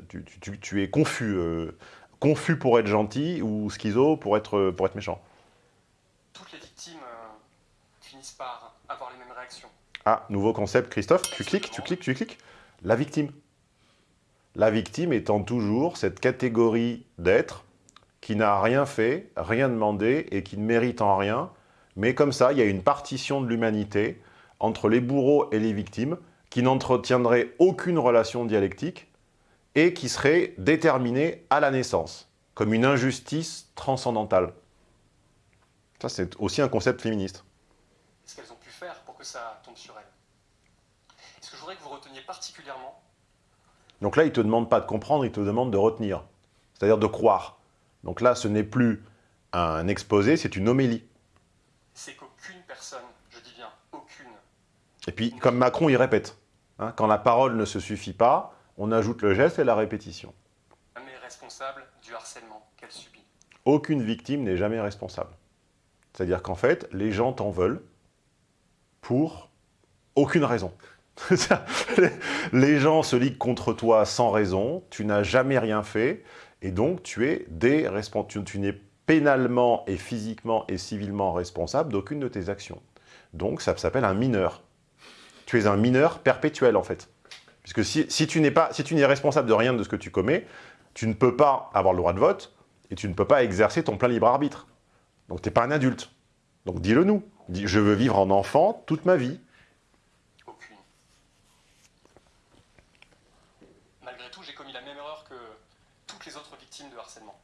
Tu, tu- es confus, confus pour être gentil ou schizo pour être, pour être méchant. Toutes les victimes euh, finissent par avoir les mêmes réactions. Ah, nouveau concept, Christophe, tu cliques, tu cliques, tu cliques. La victime. La victime étant toujours cette catégorie d'être qui n'a rien fait, rien demandé et qui ne mérite en rien. Mais comme ça, il y a une partition de l'humanité entre les bourreaux et les victimes qui n'entretiendrait aucune relation dialectique et qui serait déterminée à la naissance, comme une injustice transcendantale. Ça, c'est aussi un concept féministe pu faire pour que ça tombe sur elles. Et ce que je voudrais que vous reteniez particulièrement, Donc là, il ne te demande pas de comprendre, il te demande de retenir, c'est-à-dire de croire. Donc là, ce n'est plus un exposé, c'est une homélie. c'est qu'aucune personne, je dis bien aucune, Et puis, comme Macron, il répète. hein, quand la parole ne se suffit pas, on ajoute le geste et la répétition. n'est responsable du harcèlement qu'elle subit. Aucune victime n'est jamais responsable. C'est-à-dire qu'en fait, les gens t'en veulent pour aucune raison. les gens se liguent contre toi sans raison, tu n'as jamais rien fait, Et donc, tu es tu, n'es pénalement et physiquement et civilement responsable d'aucune de tes actions. Donc, ça s'appelle un mineur. Tu es un mineur perpétuel, en fait. Puisque si, si tu n'es pas, si tu n'es responsable de rien de ce que tu commets, tu ne peux pas avoir le droit de vote et tu ne peux pas exercer ton plein libre arbitre. Donc, tu n'es pas un adulte. Donc, dis-le nous. Je veux vivre en enfant toute ma vie. Aucune. Malgré tout, j'ai commis la même erreur que toutes les autres victimes de harcèlement.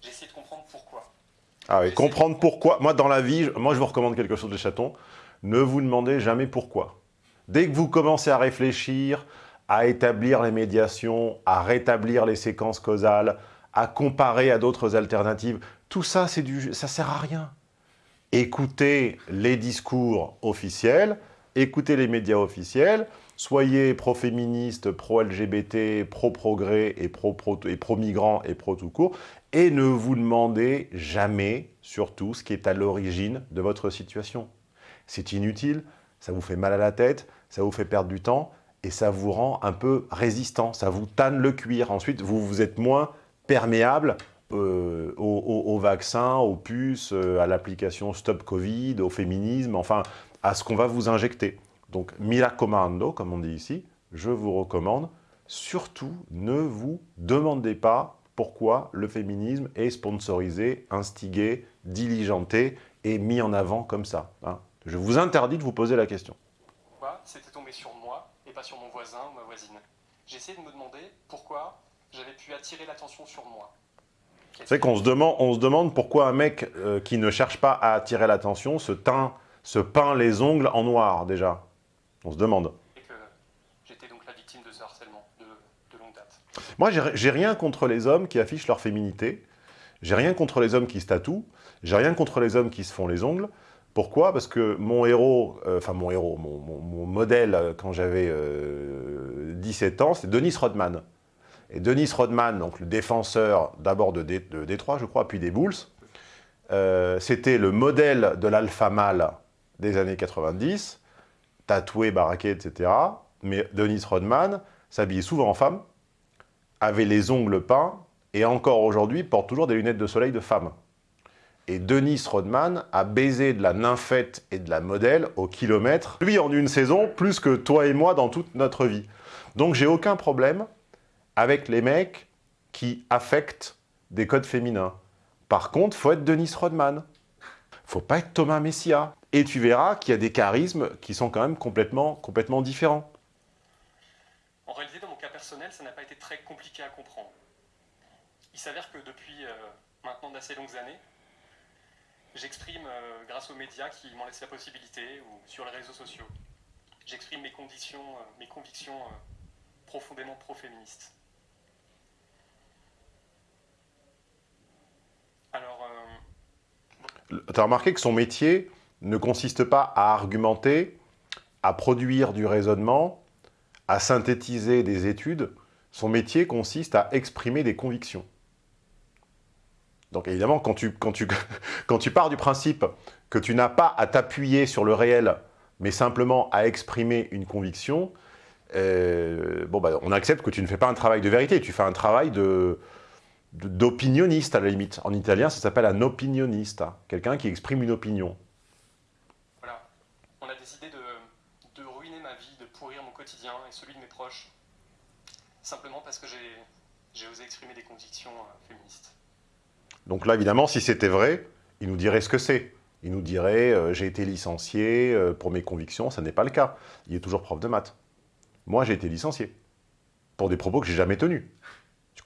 J'ai essayé de comprendre pourquoi. Ah oui, comprendre pourquoi. Moi, dans la vie, moi, je vous recommande quelque chose, les chatons. Ne vous demandez jamais pourquoi. Dès que vous commencez à réfléchir, à établir les médiations, à rétablir les séquences causales, à comparer à d'autres alternatives, tout ça, du, ça sert à rien. Écoutez les discours officiels, écoutez les médias officiels, soyez pro-féministe, pro-LGBT, pro-progrès et pro-migrant et pro-tout court, et ne vous demandez jamais, surtout, ce qui est à l'origine de votre situation. C'est inutile, ça vous fait mal à la tête, ça vous fait perdre du temps, et ça vous rend un peu résistant, ça vous tanne le cuir. Ensuite, vous, vous êtes moins perméable euh, aux, vaccins, aux puces, euh, à l'application Stop Covid, au féminisme, enfin, à ce qu'on va vous injecter. Donc, mira comando, comme on dit ici, je vous recommande, surtout ne vous demandez pas pourquoi le féminisme est sponsorisé, instigé, diligenté et mis en avant comme ça. Hein. Je vous interdis de vous poser la question. C'était tombé sur moi et pas sur mon voisin ou ma voisine? Essayé de me demander pourquoi j'avais pu attirer l'attention sur moi. C'est qu'on se demande, on se demande pourquoi un mec euh, qui ne cherche pas à attirer l'attention se teint, se peint les ongles en noir déjà. On se demande. j'étais donc la victime de ce harcèlement de longue date. Moi, j'ai rien contre les hommes qui affichent leur féminité. J'ai rien contre les hommes qui se tatouent. J'ai rien contre les hommes qui se font les ongles. Pourquoi? Parce que mon héros, euh, enfin mon héros, mon, modèle euh, quand j'avais 17 euh, ans, c'est Denis Rodman. Et Denis Rodman, donc le défenseur d'abord de, Détroit, je crois, puis des Bulls, c'était le modèle de l'alpha mâle des années 90, tatoué, baraqué, etc. Mais Denis Rodman s'habillait souvent en femme, avait les ongles peints, et encore aujourd'hui porte toujours des lunettes de soleil de femme. Et Denis Rodman a baisé de la nymphette et de la modèle au kilomètre, lui en une saison, plus que toi et moi dans toute notre vie. Donc j'ai aucun problème avec les mecs qui affectent des codes féminins. Par contre, faut être Denis Rodman. Faut pas être Thomas Messia. Et tu verras qu'il y a des charismes qui sont quand même complètement, complètement différents. En réalité, dans mon cas personnel, ça n'a pas été très compliqué à comprendre. Il s'avère que depuis euh, maintenant d'assez longues années, j'exprime euh, grâce aux médias qui m'en laissent la possibilité ou sur les réseaux sociaux. J'exprime mes conditions, euh, mes convictions profondément pro-féministes. Alors... Tu as remarqué que son métier ne consiste pas à argumenter, à produire du raisonnement, à synthétiser des études. Son métier consiste à exprimer des convictions. Donc évidemment, quand tu, quand, tu, quand tu pars du principe que tu n'as pas à t'appuyer sur le réel, mais simplement à exprimer une conviction, euh, bah, on accepte que tu ne fais pas un travail de vérité, tu fais un travail de d'opinionniste à la limite. En italien, ça s'appelle un opinioniste, quelqu'un qui exprime une opinion. Voilà, on a décidé de, de ruiner ma vie, de pourrir mon quotidien et celui de mes proches, simplement parce que j'ai osé exprimer des convictions euh, féministes. Donc là, évidemment, si c'était vrai, il nous dirait ce que c'est. Il nous dirait euh, j'ai été licencié euh, pour mes convictions », ça n'est pas le cas. Il est toujours prof de maths. Moi, j'ai été licencié pour des propos que j'ai jamais tenus.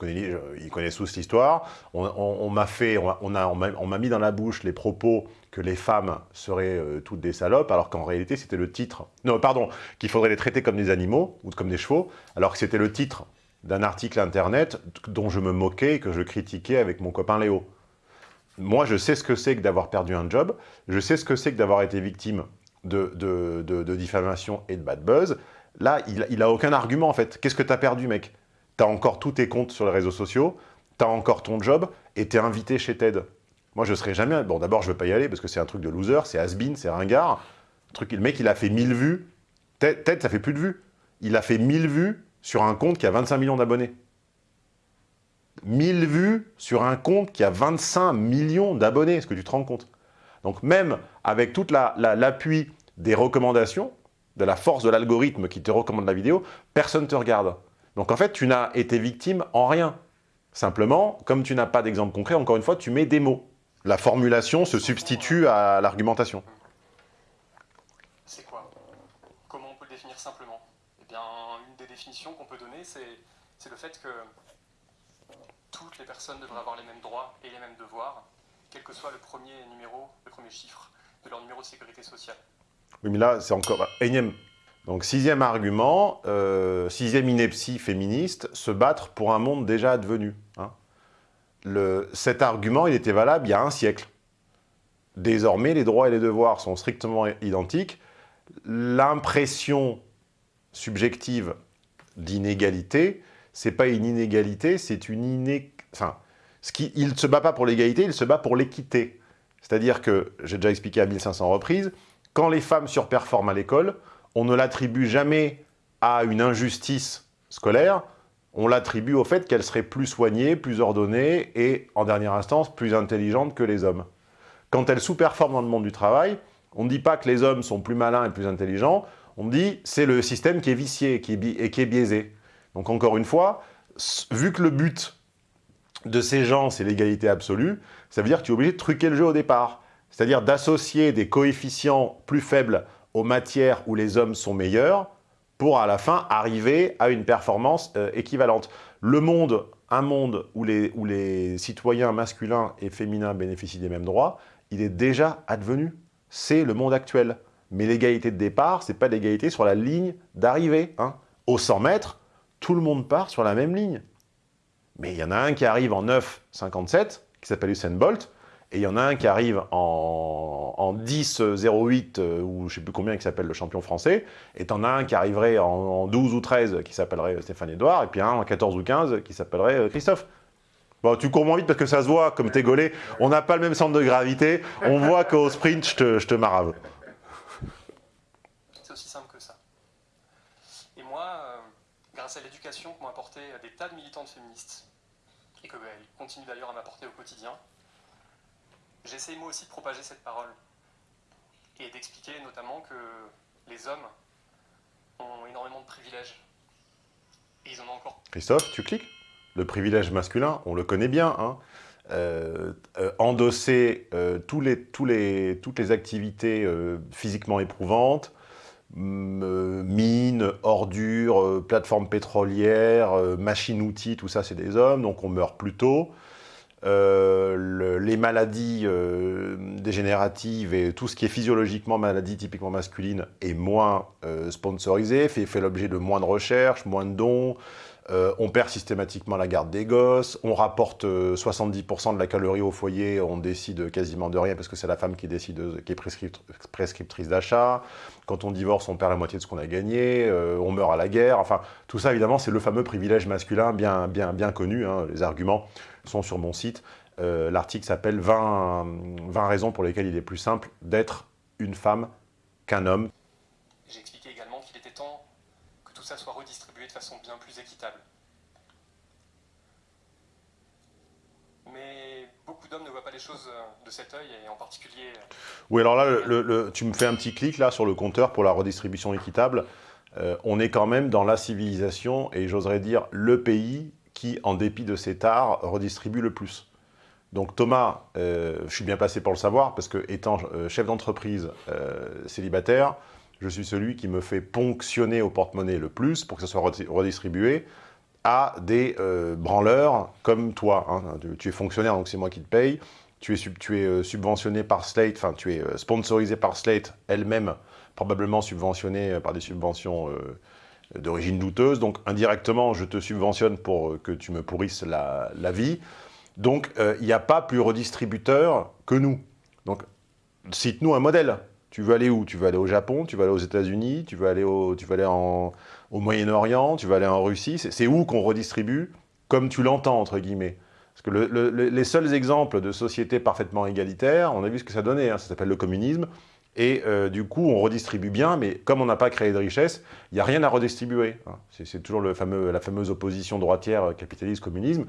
Connais, ils connaissent tous l'histoire. On, m'a fait, on, a, on m'a mis dans la bouche les propos que les femmes seraient euh, toutes des salopes, alors qu'en réalité, c'était le titre. Non, pardon, qu'il faudrait les traiter comme des animaux ou comme des chevaux, alors que c'était le titre d'un article internet dont je me moquais et que je critiquais avec mon copain Léo. Moi, je sais ce que c'est que d'avoir perdu un job, je sais ce que c'est que d'avoir été victime de, de, diffamation et de bad buzz. Là, il n'a aucun argument, en fait. Qu'est-ce que tu as perdu, mec? Tu encore tous tes comptes sur les réseaux sociaux, tu as encore ton job, et tu es invité chez TED. Moi, je serais jamais... Bon, d'abord, je ne veux pas y aller, parce que c'est un truc de loser, c'est has-been, c'est ringard. Le, truc, le mec, il a fait 1000 vues. TED, ça fait plus de vues. Il a fait 1000 vues sur un compte qui a 25 millions d'abonnés. 1000 vues sur un compte qui a 25 millions d'abonnés, est-ce que tu te rends compte? Donc même avec tout l'appui des recommandations, de la force de l'algorithme qui te recommande la vidéo, personne ne te regarde. Donc en fait, tu n'as été victime en rien. Simplement, comme tu n'as pas d'exemple concret, encore une fois, tu mets des mots. La formulation se substitue à l'argumentation. C'est quoi? Comment on peut le définir simplement? Eh bien, une des définitions qu'on peut donner, c'est le fait que toutes les personnes devraient avoir les mêmes droits et les mêmes devoirs, quel que soit le premier numéro, le premier chiffre de leur numéro de sécurité sociale. Oui, mais là, c'est encore énième. Donc, sixième argument, euh, sixième ineptie féministe, se battre pour un monde déjà advenu. Hein. Cet argument, il était valable il y a un siècle. Désormais, les droits et les devoirs sont strictement identiques. L'impression subjective d'inégalité, c'est pas une inégalité, c'est une iné... Enfin, il ne se bat pas pour l'égalité, il se bat pour l'équité. C'est-à-dire que, j'ai déjà expliqué à 1500 reprises, quand les femmes surperforment à l'école, on ne l'attribue jamais à une injustice scolaire, on l'attribue au fait qu'elles seraient plus soignées, plus ordonnées et, en dernière instance, plus intelligentes que les hommes. Quand elles sous-performent dans le monde du travail, on ne dit pas que les hommes sont plus malins et plus intelligents, on dit c'est le système qui est vicié et qui est biaisé. Donc encore une fois, vu que le but de ces gens, c'est l'égalité absolue, ça veut dire que tu es obligé de truquer le jeu au départ. C'est-à-dire d'associer des coefficients plus faibles aux matières où les hommes sont meilleurs pour à la fin arriver à une performance euh, équivalente. Le monde, un monde où les, où les citoyens masculins et féminins bénéficient des mêmes droits, il est déjà advenu. C'est le monde actuel. Mais l'égalité de départ, ce n'est pas l'égalité sur la ligne d'arrivée. Hein. Au 100 mètres, tout le monde part sur la même ligne. Mais il y en a un qui arrive en 9,57, qui s'appelle Usain Bolt, et il y en a un qui arrive en, en 10,08, euh, ou je ne sais plus combien, qui s'appelle le champion français, et en as un qui arriverait en, 12 ou 13, qui s'appellerait Stéphane Edouard, et puis un en 14 ou 15, qui s'appellerait euh, Christophe. Bon, tu cours moins vite parce que ça se voit, comme t'es gaulé. On n'a pas le même centre de gravité. On voit qu'au sprint, je te, marave. C'est aussi simple que ça. Et moi, euh, grâce à l'éducation que m'ont apporté des tas de militantes féministes, et qu'elles continuent d'ailleurs à m'apporter au quotidien, j'essaye moi aussi de propager cette parole et d'expliquer notamment que les hommes ont énormément de privilèges. Et ils en ont encore. Christophe, tu cliques? Le privilège masculin, on le connaît bien. Hein. Euh, euh, endosser euh, toutes les activités physiquement éprouvantes, mines, ordures, plateformes pétrolières, machines-outils, tout ça c'est des hommes, donc on meurt plus tôt. Euh, les maladies euh, dégénératives et tout ce qui est physiologiquement maladie typiquement masculine est moins euh, sponsorisé, fait, l'objet de moins de recherches, moins de dons, on perd systématiquement la garde des gosses, on rapporte 70% de la calorie au foyer, on décide quasiment de rien parce que c'est la femme qui décide, qui est prescriptrice d'achat. Quand on divorce, on perd la moitié de ce qu'on a gagné, on meurt à la guerre. Enfin, tout ça, évidemment, c'est le fameux privilège masculin bien, bien, bien connu, hein, les arguments sont sur mon site. Euh, l'article s'appelle 20, 20 raisons pour lesquelles il est plus simple d'être une femme qu'un homme. J'ai expliqué également qu'il était temps que tout ça soit redistribué de façon bien plus équitable. Mais beaucoup d'hommes ne voient pas les choses euh, de cet œil, et en particulier... Euh, oui, alors là, le, tu me fais un petit clic là sur le compteur pour la redistribution équitable. on est quand même dans la civilisation, et j'oserais dire le pays qui, en dépit de cet art, redistribue le plus. Donc Thomas, euh, je suis bien placé pour le savoir, parce que étant euh, chef d'entreprise euh, célibataire, je suis celui qui me fait ponctionner au porte-monnaie le plus pour que ça soit redistribué à des branleurs comme toi. Hein. Tu, es fonctionnaire, donc c'est moi qui te paye. Tu es, tu es subventionné par Slate, enfin tu es sponsorisé par Slate elle-même, probablement subventionné par des subventions d'origine douteuse. Donc indirectement, je te subventionne pour que tu me pourrisses la, vie. Donc euh, il n'y a pas plus redistributeur que nous. Donc cite-nous un modèle. Tu veux aller où? Tu veux aller au Japon, tu veux aller aux États-Unis, tu veux aller, au, au Moyen-Orient, tu veux aller en Russie? C'est où qu'on redistribue comme tu l'entends, entre guillemets? Parce que les seuls exemples de sociétés parfaitement égalitaires, on a vu ce que ça donnait, hein. ça s'appelle le communisme. Et euh, du coup, on redistribue bien, mais comme on n'a pas créé de richesse, il n'y a rien à redistribuer. Hein. C'est toujours la fameuse opposition droitière euh, capitaliste-communisme.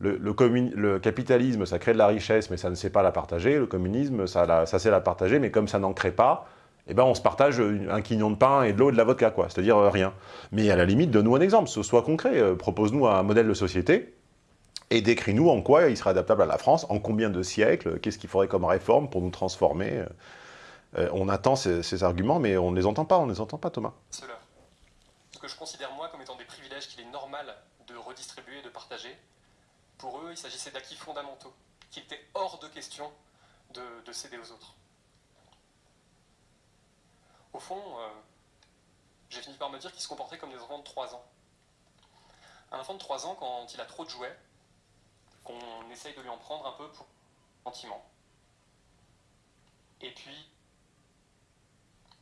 le, capitalisme, ça crée de la richesse, mais ça ne sait pas la partager. Le communisme, ça, sait la partager, mais comme ça n'en crée pas, eh ben on se partage un quignon de pain et de l'eau et de la vodka. C'est-à-dire euh, rien. Mais à la limite, donne-nous un exemple, ce soit concret. Euh, Propose-nous un modèle de société et décris-nous en quoi il serait adaptable à la France, en combien de siècles, qu'est-ce qu'il faudrait comme réforme pour nous transformer. Euh, on attend ces, arguments, mais on ne les entend pas, on ne les entend pas, Thomas. Ce que je considère, moi, comme étant des privilèges qu'il est normal de redistribuer, de partager, pour eux, il s'agissait d'acquis fondamentaux, qu'il était hors de question de, de céder aux autres. Au fond, euh, j'ai fini par me dire qu'ils se comportaient comme des enfants de 3 ans. Un enfant de 3 ans, quand il a trop de jouets, qu'on essaye de lui en prendre un peu pour sentiment. Et puis,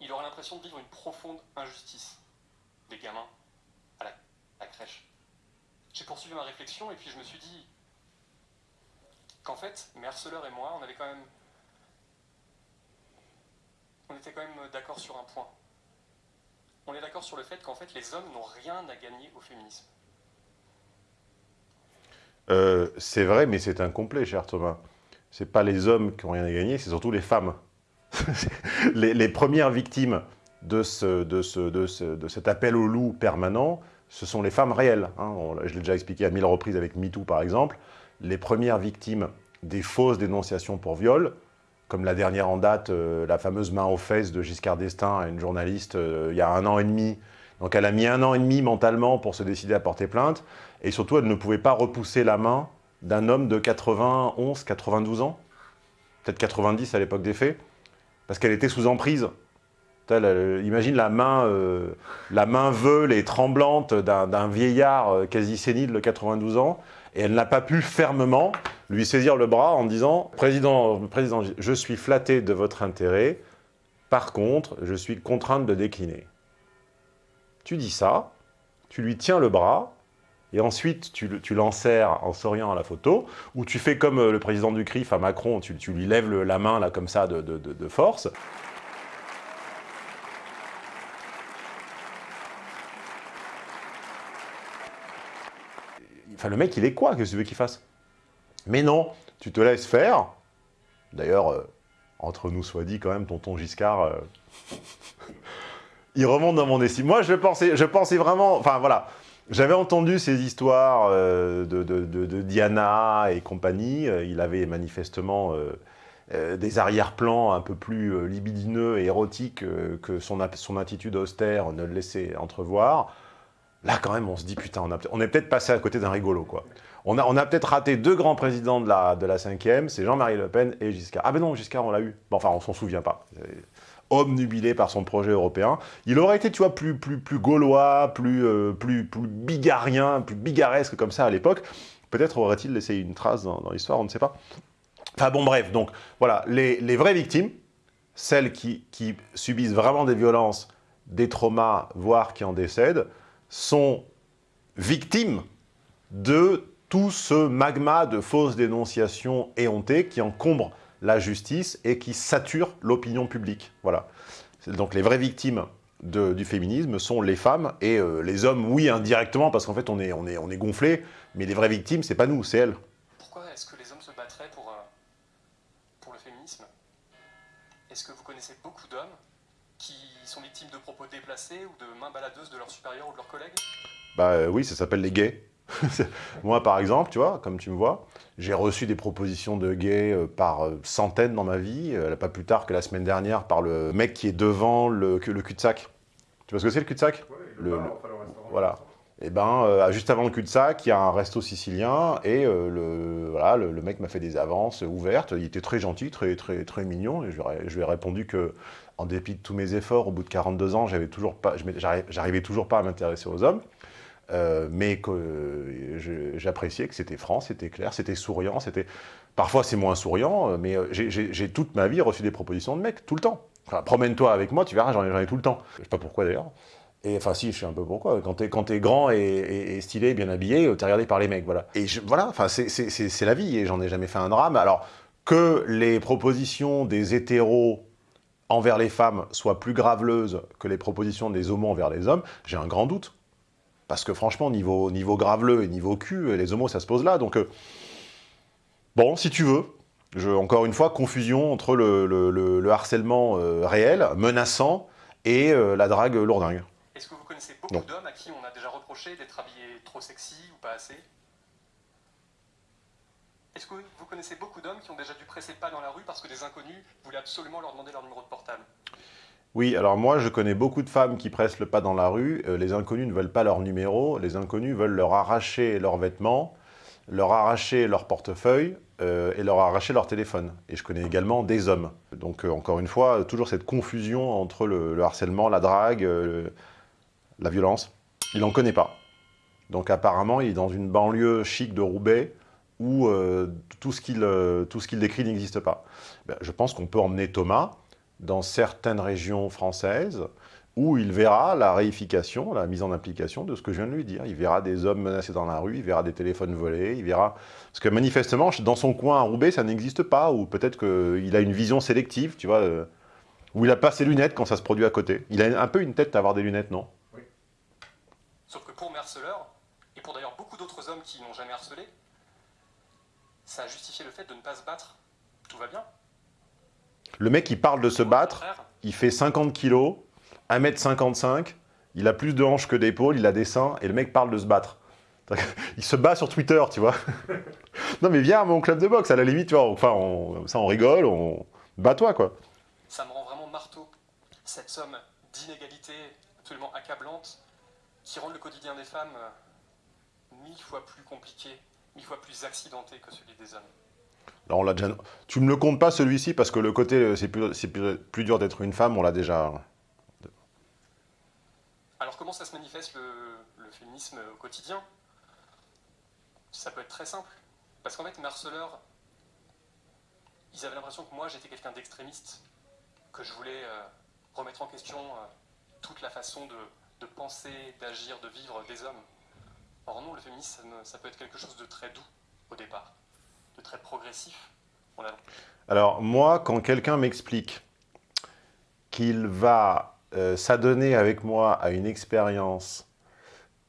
il aura l'impression de vivre une profonde injustice. Des gamins à la, crèche. J'ai poursuivi ma réflexion et puis je me suis dit qu'en fait, mes harceleurs et moi, on avait quand même on était quand même d'accord sur un point. On est d'accord sur le fait qu'en fait, les hommes n'ont rien à gagner au féminisme. Euh, c'est vrai, mais c'est incomplet, cher Thomas. C'est pas les hommes qui ont rien à gagner, c'est surtout les femmes. les, premières victimes de, cet appel au loup permanent, ce sont les femmes réelles. Hein. On, je l'ai déjà expliqué à mille reprises avec MeToo, par exemple. Les premières victimes des fausses dénonciations pour viol, comme la dernière en date, euh, la fameuse main aux fesses de Giscard d'Estaing à une journaliste euh, il y a un an et demi. Donc elle a mis un an et demi mentalement pour se décider à porter plainte, et surtout elle ne pouvait pas repousser la main d'un homme de 91, 92 ans, peut-être 90 à l'époque des faits, parce qu'elle était sous emprise. Imagine la main, euh, la main veule et tremblante d'un vieillard euh, quasi sénile de 92 ans, et elle n'a pas pu fermement lui saisir le bras en disant « Président, Président, je suis flatté de votre intérêt, par contre, je suis contrainte de décliner. » Tu dis ça, tu lui tiens le bras, et ensuite tu, tu l'enserres en souriant à la photo, ou tu fais comme euh, le président du CRIF à Macron, tu, tu lui lèves la main là comme ça de, de, force. Enfin, le mec, il est quoi? Que tu veux qu'il fasse? Mais non, tu te laisses faire. D'ailleurs, euh, entre nous soit dit quand même, tonton Giscard, euh, il remonte dans mon estime. Moi, je pensais, je pensais vraiment... Enfin, voilà. J'avais entendu ces histoires euh, de, Diana et compagnie. Il avait manifestement euh, euh, des arrière-plans un peu plus libidineux et érotiques que son, attitude austère ne le laissait entrevoir. Là, quand même, on se dit, putain, on est peut-être passé à côté d'un rigolo, quoi. On a, peut-être raté deux grands présidents de la, de la 5e, c'est Jean-Marie Le Pen et Giscard. Ah ben non, Giscard, on l'a eu. Bon, enfin, on s'en souvient pas. Homme nubilé par son projet européen. Il aurait été, tu vois, plus, plus, plus gaulois, plus, euh, plus, plus bigarrien, plus bigaresque comme ça à l'époque. Peut-être aurait-il laissé une trace dans, dans l'histoire, on ne sait pas. Enfin bon, bref, donc voilà, les, les vraies victimes, celles qui, qui subissent vraiment des violences, des traumas, voire qui en décèdent, sont victimes de tout ce magma de fausses dénonciations éhontées qui encombre la justice et qui sature l'opinion publique. Voilà. Donc les vraies victimes de, du féminisme sont les femmes et euh, les hommes, oui, indirectement, parce qu'en fait on est, on, est, on est gonflé, mais les vraies victimes, c'est pas nous, c'est elles. Pourquoi est-ce que les hommes se battraient pour, euh, pour le féminisme? Est-ce que vous connaissez beaucoup d'hommes qui sont victimes de propos déplacés ou de mains baladeuses de leurs supérieurs ou de leurs collègues? Bah euh, oui, ça s'appelle les gays. Moi, par exemple, tu vois, comme tu me vois, j'ai reçu des propositions de gays euh, par euh, centaines dans ma vie, euh, pas plus tard que la semaine dernière par le mec qui est devant le, le cul-de-sac. Tu vois ce que c'est le cul-de-sac? Oui, le, le, Voilà. Et ben, euh, juste avant le cul-de-sac, il y a un resto sicilien et euh, le, voilà, le, mec m'a fait des avances ouvertes. Il était très gentil, très, très, très mignon. Et je, je lui ai répondu que, en dépit de tous mes efforts, au bout de 42 ans, j'avais toujours pas, j'arrivais toujours pas à m'intéresser aux hommes. Euh, mais que euh, j'appréciais que c'était franc, c'était clair, c'était souriant, c'était... Parfois c'est moins souriant, euh, mais j'ai toute ma vie reçu des propositions de mecs, tout le temps. Promène-toi avec moi, tu verras, j'en ai, ai, tout le temps. Je sais pas pourquoi d'ailleurs. Et enfin si, je sais un peu pourquoi. Quand t'es es grand et, stylé, bien habillé, t'es regardé par les mecs, voilà. Et voilà, enfin c'est la vie, et j'en ai jamais fait un drame. Alors, que les propositions des hétéros envers les femmes soient plus graveleuses que les propositions des homos envers les hommes, j'ai un grand doute. Parce que franchement, niveau, niveau graveleux et niveau cul, les homos, ça se pose là. Donc, euh, bon, si tu veux, je, encore une fois, confusion entre le, le- le- le harcèlement euh, réel, menaçant, et euh, la drague lourdingue. Est-ce que vous connaissez beaucoup d'hommes à qui on a déjà reproché d'être habillés trop sexy ou pas assez? Est-ce que vous connaissez beaucoup d'hommes qui ont déjà dû presser le pas dans la rue parce que des inconnus voulaient absolument leur demander leur numéro de portable? Oui, alors moi, je connais beaucoup de femmes qui pressent le pas dans la rue. Euh, les inconnus ne veulent pas leur numéro. Les inconnus veulent leur arracher leurs vêtements, leur arracher leur portefeuille euh, et leur arracher leur téléphone. Et je connais également des hommes. Donc, euh, encore une fois, toujours cette confusion entre le, le harcèlement, la drague, la violence. Il n'en connaît pas. Donc, apparemment, il est dans une banlieue chic de Roubaix où tout ce qu'il tout ce qu'il décrit n'existe pas. Ben, je pense qu'on peut emmener Thomas dans certaines régions françaises où il verra la réification, la mise en application de ce que je viens de lui dire. Il verra des hommes menacés dans la rue, il verra des téléphones volés, il verra... Parce que manifestement, dans son coin à Roubaix, ça n'existe pas, ou peut-être qu'il a une vision sélective, tu vois, euh, où il n'a pas ses lunettes quand ça se produit à côté. Il a un peu une tête d'avoir des lunettes, non? Sauf que pour mes harceleurs, et pour d'ailleurs beaucoup d'autres hommes qui n'ont jamais harcelé, ça a justifié le fait de ne pas se battre. Tout va bien. Le mec, il parle de se battre, il fait 50 kilos, 1m55, il a plus de hanches que d'épaules, il a des seins, et le mec parle de se battre. Il se bat sur Twitter, tu vois. non mais viens à mon club de boxe, à la limite, tu vois, enfin, on- ça on rigole, on... Bats-toi, quoi. Ça me rend vraiment marteau, cette somme d'inégalités absolument accablante qui rend le quotidien des femmes euh, mille fois plus compliqué, mille fois plus accidenté que celui des hommes. On l'a déjà... Tu me le comptes pas, celui-ci, parce que le côté, euh, c'est plus, plus, plus dur d'être une femme, on l'a déjà... Alors comment ça se manifeste le, féminisme au quotidien? Ça peut être très simple. Parce qu'en fait, mes ils avaient l'impression que moi j'étais quelqu'un d'extrémiste, que je voulais euh, remettre en question euh, toute la façon de, de penser, d'agir, de vivre des hommes. Or non, le féminisme, ça peut être quelque chose de très doux au départ, de très progressif. On a Alors, moi, quand quelqu'un m'explique qu'il va euh, s'adonner avec moi à une expérience,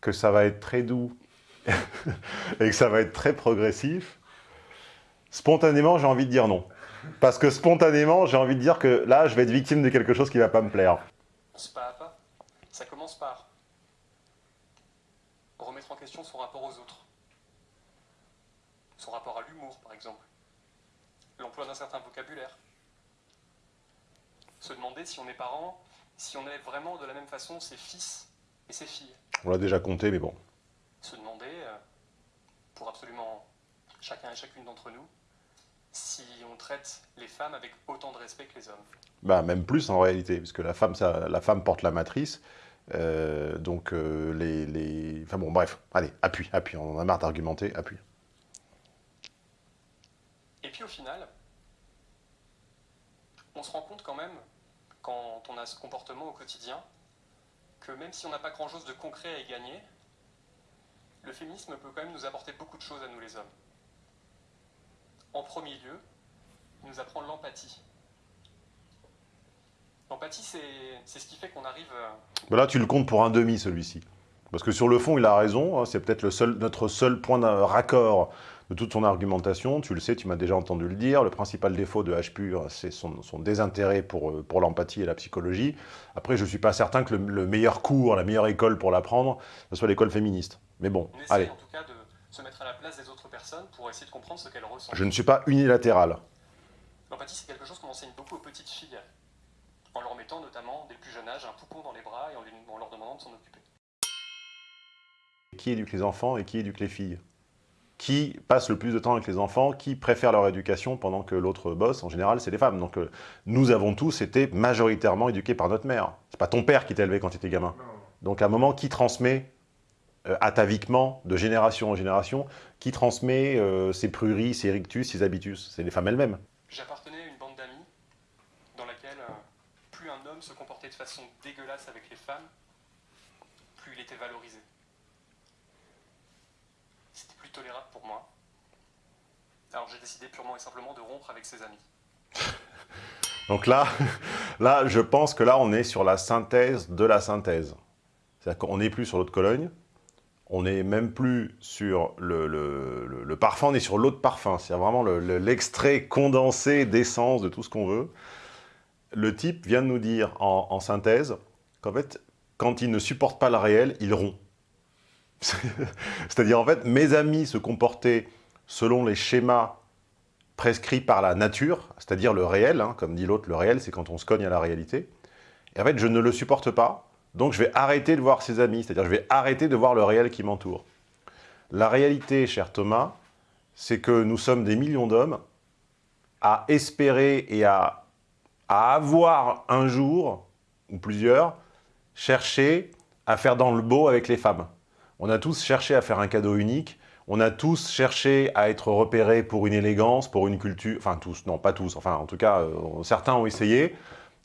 que ça va être très doux et que ça va être très progressif, spontanément, j'ai envie de dire non. Parce que spontanément, j'ai envie de dire que là, je vais être victime de quelque chose qui va pas me plaire. C'est pas à pas. Ça commence par remettre en question son rapport aux autres. Son rapport à l'humour, par exemple. L'emploi d'un certain vocabulaire. Se demander si on est parent, si on est vraiment de la même façon ses fils et ses filles. On l'a déjà compté, mais bon. Se demander, euh, pour absolument chacun et chacune d'entre nous, si on traite les femmes avec autant de respect que les hommes. Bah, même plus en réalité, parce que la femme, ça, la femme porte la matrice. euh, donc, euh, les, les... Enfin bon, bref. Allez, appuie, appuie. On en a marre d'argumenter, appuie. Et puis au final, on se rend compte quand même, quand on a ce comportement au quotidien, que même si on n'a pas grand-chose de concret à y gagner, le féminisme peut quand même nous apporter beaucoup de choses à nous les hommes. En premier lieu, il nous apprend l'empathie. L'empathie, c'est ce qui fait qu'on arrive... euh, là, tu le comptes pour un demi, celui-ci. Parce que sur le fond, il a raison. hein, c'est peut-être seul, notre seul point de raccord de toute son argumentation. Tu le sais, tu m'as déjà entendu le dire. Le principal défaut de H pur, c'est son, son désintérêt pour, euh, pour l'empathie et la psychologie. Après, je ne suis pas certain que le, le meilleur cours, la meilleure école pour l'apprendre, ce soit l'école féministe. Mais bon, on essaie allez. en tout cas de se mettre à la place des autres personnes pour essayer de comprendre ce qu'elles ressentent. Je ne suis pas unilatéral. L'empathie, c'est quelque chose qu'on enseigne beaucoup aux petites filles, en leur mettant notamment dès le plus jeune âge un poupon dans les bras et en, lui- en leur demandant de s'en occuper. Qui éduque les enfants et qui éduque les filles? Qui passe le plus de temps avec les enfants Qui préfère leur éducation pendant que l'autre bosse En général, c'est les femmes. Donc, euh, nous avons tous été majoritairement éduqués par notre mère. C'est pas ton père qui t'a élevé quand tu étais gamin. Donc, à un moment, qui transmet euh, ataviquement, de génération en génération, qui transmet euh, ses pruries, ses rictus, ses habitus? C'est les femmes elles-mêmes. J'appartenais à une bande d'amis dans laquelle plus un homme se comportait de façon dégueulasse avec les femmes, plus il était valorisé. Tolérable pour moi. Alors j'ai décidé purement et simplement de rompre avec ses amis. Donc là, là, je pense que là, on est sur la synthèse de la synthèse. C'est-à-dire qu'on n'est plus sur l'autre Cologne, on n'est même plus sur le, parfum, on est sur l'eau de parfum. C'est vraiment le- le- l'extrait condensé d'essence de tout ce qu'on veut. Le type vient de nous dire en, en synthèse qu'en fait, quand il ne supporte pas le réel, il rompt. C'est-à-dire, en fait, mes amis se comportaient selon les schémas prescrits par la nature, c'est-à-dire le réel, hein, comme dit l'autre, le réel, c'est quand on se cogne à la réalité. Et en fait, je ne le supporte pas, donc je vais arrêter de voir ses amis, c'est-à-dire je vais arrêter de voir le réel qui m'entoure. La réalité, cher Thomas, c'est que nous sommes des millions d'hommes à espérer et à, à avoir un jour, ou plusieurs, cherché à faire dans le beau avec les femmes. On a tous cherché à faire un cadeau unique, on a tous cherché à être repérés pour une élégance, pour une culture, enfin tous, non pas tous, enfin en tout cas euh, certains ont essayé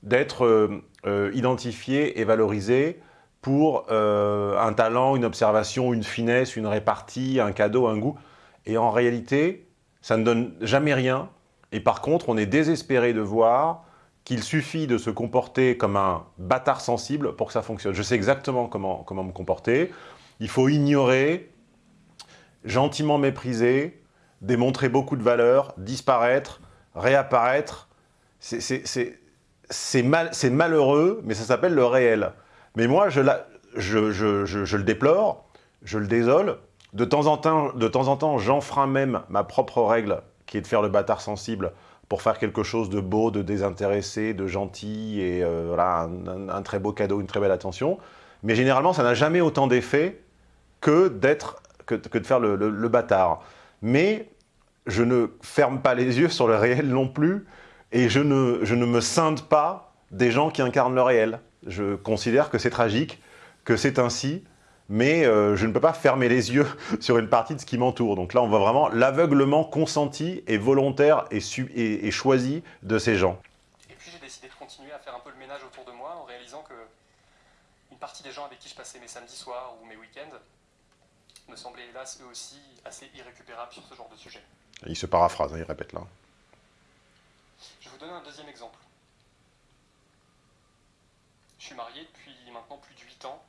d'être euh, euh, identifiés et valorisés pour un talent, une observation, une finesse, une répartie, un cadeau, un goût. Et en réalité, ça ne donne jamais rien. Et par contre, on est désespéré de voir qu'il suffit de se comporter comme un bâtard sensible pour que ça fonctionne. Je sais exactement comment, comment me comporter. Il faut ignorer, gentiment mépriser, démontrer beaucoup de valeur, disparaître, réapparaître. C'est- C'est c'est- c'est mal, c'est malheureux, mais ça s'appelle le réel. Mais moi, je, le déplore, je le désole. De temps en temps, temps en temps, j'enfreins même ma propre règle, qui est de faire le bâtard sensible pour faire quelque chose de beau, de désintéressé, de gentil, et euh, voilà, un très beau cadeau, une très belle attention. Mais généralement, ça n'a jamais autant d'effet que, que, que de faire le, bâtard. Mais je ne ferme pas les yeux sur le réel non plus, et je ne, je ne me scinde pas des gens qui incarnent le réel. Je considère que c'est tragique, que c'est ainsi, mais euh, je ne peux pas fermer les yeux sur une partie de ce qui m'entoure. Donc là, on voit vraiment l'aveuglement consenti et volontaire et, et- et choisi de ces gens. Et puis j'ai décidé de continuer à faire un peu le ménage autour de moi en réalisant que une partie des gens avec qui je passais mes samedis soirs ou mes week-ends me semblaient hélas eux aussi assez irrécupérables sur ce genre de sujet. Il se paraphrase, hein, il répète là. Je vais vous donner un deuxième exemple. Je suis marié depuis maintenant plus de 8 ans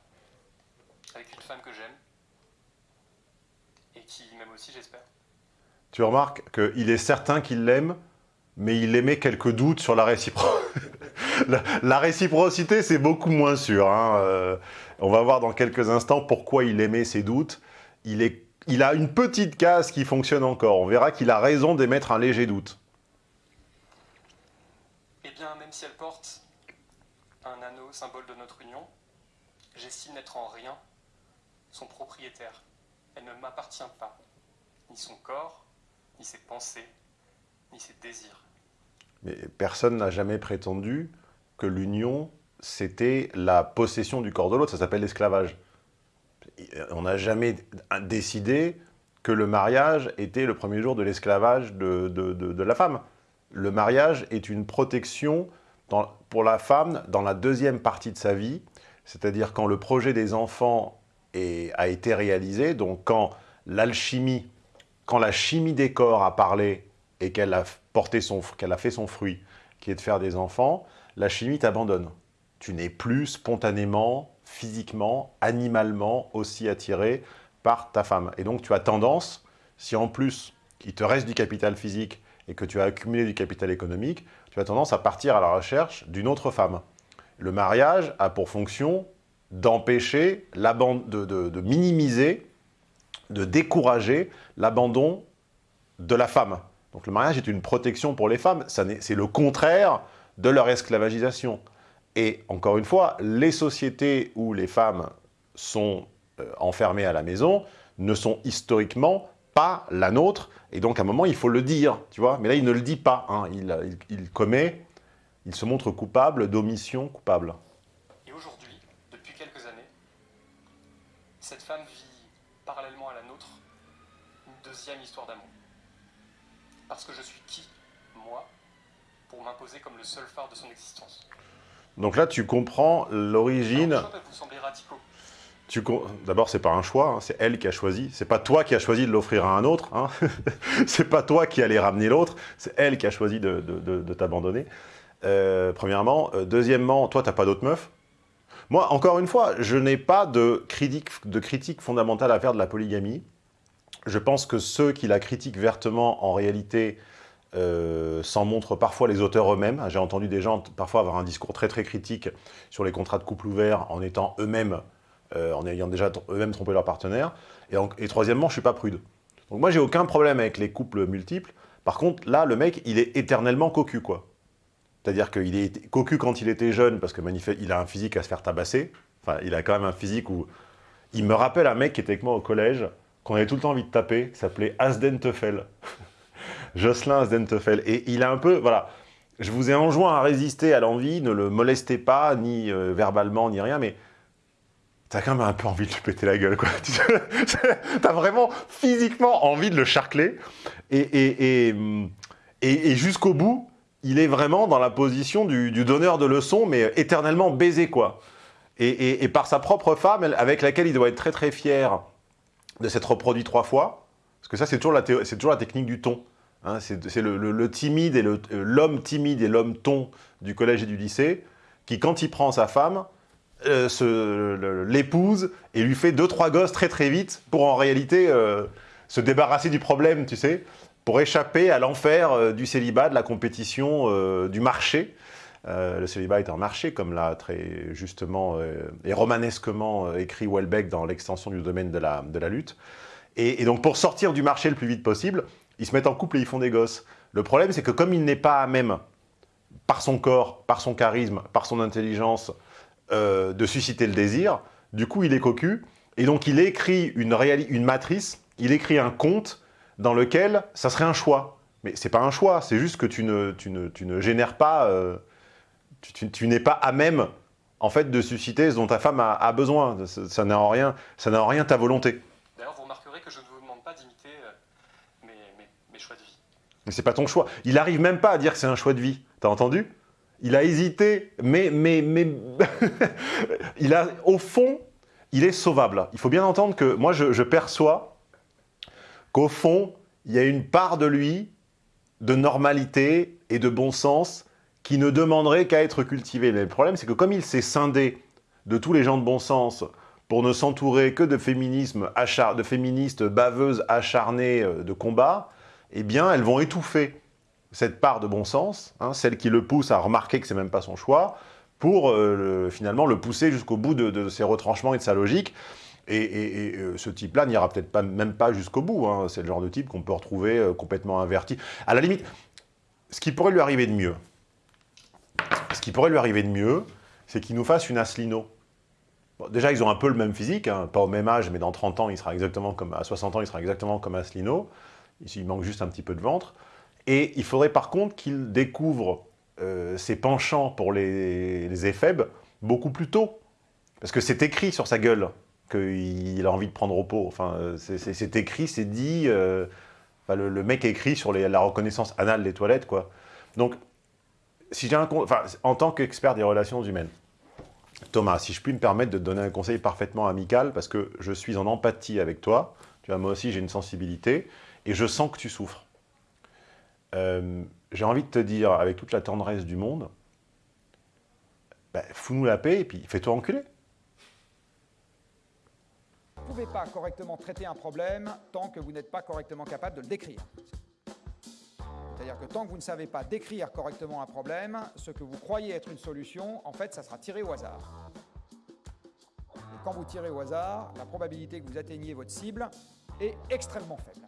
avec une femme que j'aime et qui m'aime aussi j'espère. Tu remarques qu'il est certain qu'il l'aime, mais il émet quelques doutes sur la réciprocité. la, la réciprocité, c'est beaucoup moins sûr. hein. Euh, on va voir dans quelques instants pourquoi il émet ses doutes. Il, est, il a une petite case qui fonctionne encore. On verra qu'il a raison d'émettre un léger doute. Eh bien, même si elle porte un anneau symbole de notre union, j'estime n'être en rien son propriétaire. Elle ne m'appartient pas. Ni son corps, ni ses pensées, ni ses désirs. Mais personne n'a jamais prétendu que l'union, c'était la possession du corps de l'autre. Ça s'appelle l'esclavage. On n'a jamais décidé que le mariage était le premier jour de l'esclavage de, la femme. Le mariage est une protection pour la femme dans la deuxième partie de sa vie, c'est-à-dire quand le projet des enfants a été réalisé, donc quand l'alchimie, quand la chimie des corps a parlé et qu'elle a qu'elle a fait son fruit, qui est de faire des enfants, la chimie t'abandonne. Tu n'es plus spontanément, physiquement, animalement aussi attiré par ta femme. Et donc tu as tendance, si en plus il te reste du capital physique et que tu as accumulé du capital économique, tu as tendance à partir à la recherche d'une autre femme. Le mariage a pour fonction d'empêcher, de, de- de minimiser, de décourager l'abandon de la femme. Donc le mariage est une protection pour les femmes, c'est le contraire de leur esclavagisation. Et encore une fois, les sociétés où les femmes sont euh, enfermées à la maison ne sont historiquement pas la nôtre, et donc à un moment il faut le dire, tu vois. Mais là il ne le dit pas, hein. il, il- commet, il se montre coupable d'omission coupable. Et aujourd'hui, depuis quelques années, cette femme vit parallèlement à la nôtre une deuxième histoire d'amour. Parce que je suis qui, moi, pour m'imposer comme le seul phare de son existence Donc là tu comprends l'origine... D'abord, c'est pas un choix, hein, c'est elle qui a choisi. C'est pas toi qui as choisi de l'offrir à un autre. Hein. c'est pas toi qui allais ramener l'autre. C'est elle qui a choisi de, de- de- de t'abandonner. Euh, premièrement. Euh, deuxièmement, toi, t'as pas d'autres meufs. Moi, encore une fois, je n'ai pas de critique, de critique fondamentale à faire de la polygamie. Je pense que ceux qui la critiquent vertement, en réalité, euh, s'en montrent parfois les auteurs eux-mêmes. J'ai entendu des gens parfois avoir un discours très très critique sur les contrats de couple ouvert en étant eux-mêmes, euh, en ayant déjà eux-mêmes trompé leur partenaire. Et, en- et troisièmement, je suis pas prude. Donc moi, j'ai aucun problème avec les couples multiples. Par contre, là, le mec, il est éternellement cocu, quoi. C'est-à-dire qu'il est cocu quand il était jeune, parce que il a un physique à se faire tabasser. Enfin, il a quand même un physique où... Il me rappelle un mec qui était avec moi au collège, qu'on avait tout le temps envie de taper, qui s'appelait Asden Teufel. Jocelyn Asden Teufel. Et il a un peu... Voilà. Je vous ai enjoint à résister à l'envie, ne le molestez pas, ni euh, verbalement, ni rien, mais t'as quand même un peu envie de lui péter la gueule, quoi. t'as vraiment physiquement envie de le charcler. Et, et, et, et- jusqu'au bout, il est vraiment dans la position du, donneur de leçons, mais éternellement baisé, quoi. Et, par sa propre femme, avec laquelle il doit être très très fier de s'être reproduit trois fois, parce que ça, c'est toujours, la toujours la technique du ton. Hein. c'est le, timide et euh, l'homme timide et l'homme ton du collège et du lycée, qui, quand il prend sa femme, euh, l'épouse et lui fait deux, trois gosses très très vite pour en réalité euh, se débarrasser du problème, tu sais, pour échapper à l'enfer du célibat, de la compétition, du marché. Le célibat est un marché, comme l'a très justement et romanesquement écrit Welbeck dans l'extension du domaine de la, lutte. Et donc pour sortir du marché le plus vite possible, ils se mettent en couple et ils font des gosses. Le problème, c'est que comme il n'est pas à même, par son corps, par son charisme, par son intelligence, euh, de susciter le désir, du coup il est cocu, et donc il écrit une, une matrice, il écrit un conte dans lequel ça serait un choix. Mais c'est pas un choix, c'est juste que tu ne, tu ne, tu ne génères pas, euh, tu, n'es pas à même en fait de susciter ce dont ta femme a, besoin. Ça n'a en rien, en rien ta volonté. D'ailleurs, vous remarquerez que je ne vous demande pas d'imiter euh, mes, mes- mes choix de vie. Mais c'est pas ton choix. Il arrive même pas à dire que c'est un choix de vie. T'as entendu? Il a hésité, mais, mais, mais... il a, au fond, il est sauvable. Il faut bien entendre que moi, je, perçois qu'au fond, il y a une part de lui de normalité et de bon sens qui ne demanderait qu'à être cultivée. Mais le problème, c'est que comme il s'est scindé de tous les gens de bon sens pour ne s'entourer que de, de féministes baveuses acharnées euh, de combat, eh bien, elles vont étouffer cette part de bon sens, hein, celle qui le pousse à remarquer que c'est même pas son choix, pour euh, le- finalement le pousser jusqu'au bout de, ses retranchements et de sa logique. Et, euh, ce type-là n'ira peut-être pas, même pas jusqu'au bout. hein. C'est le genre de type qu'on peut retrouver euh, complètement inverti. À la limite, ce qui pourrait lui arriver de mieux, ce qui pourrait lui arriver de mieux, c'est qu'il nous fasse une. Bon, déjà, ils ont un peu le même physique, hein, pas au même âge, mais dans 30 ans, il sera exactement comme, à 60 ans, il sera exactement comme Asselineau. Il manque juste un petit peu de ventre. Et il faudrait par contre qu'il découvre euh, ses penchants pour les, les éphèbes beaucoup plus tôt. Parce que c'est écrit sur sa gueule qu'il a envie de prendre repos. Enfin, c'est- écrit, c'est dit. euh, le, mec écrit sur la reconnaissance anale des toilettes, quoi. Donc, si un enfin, en tant qu'expert des relations humaines, Thomas, si je puis me permettre de te donner un conseil parfaitement amical, parce que je suis en empathie avec toi, moi aussi j'ai une sensibilité, et je sens que tu souffres. Euh, j'ai envie de te dire, avec toute la tendresse du monde, bah, fous-nous la paix et puis fais-toi enculer. Vous ne pouvez pas correctement traiter un problème tant que vous n'êtes pas correctement capable de le décrire. C'est-à-dire que tant que vous ne savez pas décrire correctement un problème, ce que vous croyez être une solution, en fait, ça sera tiré au hasard. Et quand vous tirez au hasard, la probabilité que vous atteigniez votre cible est extrêmement faible.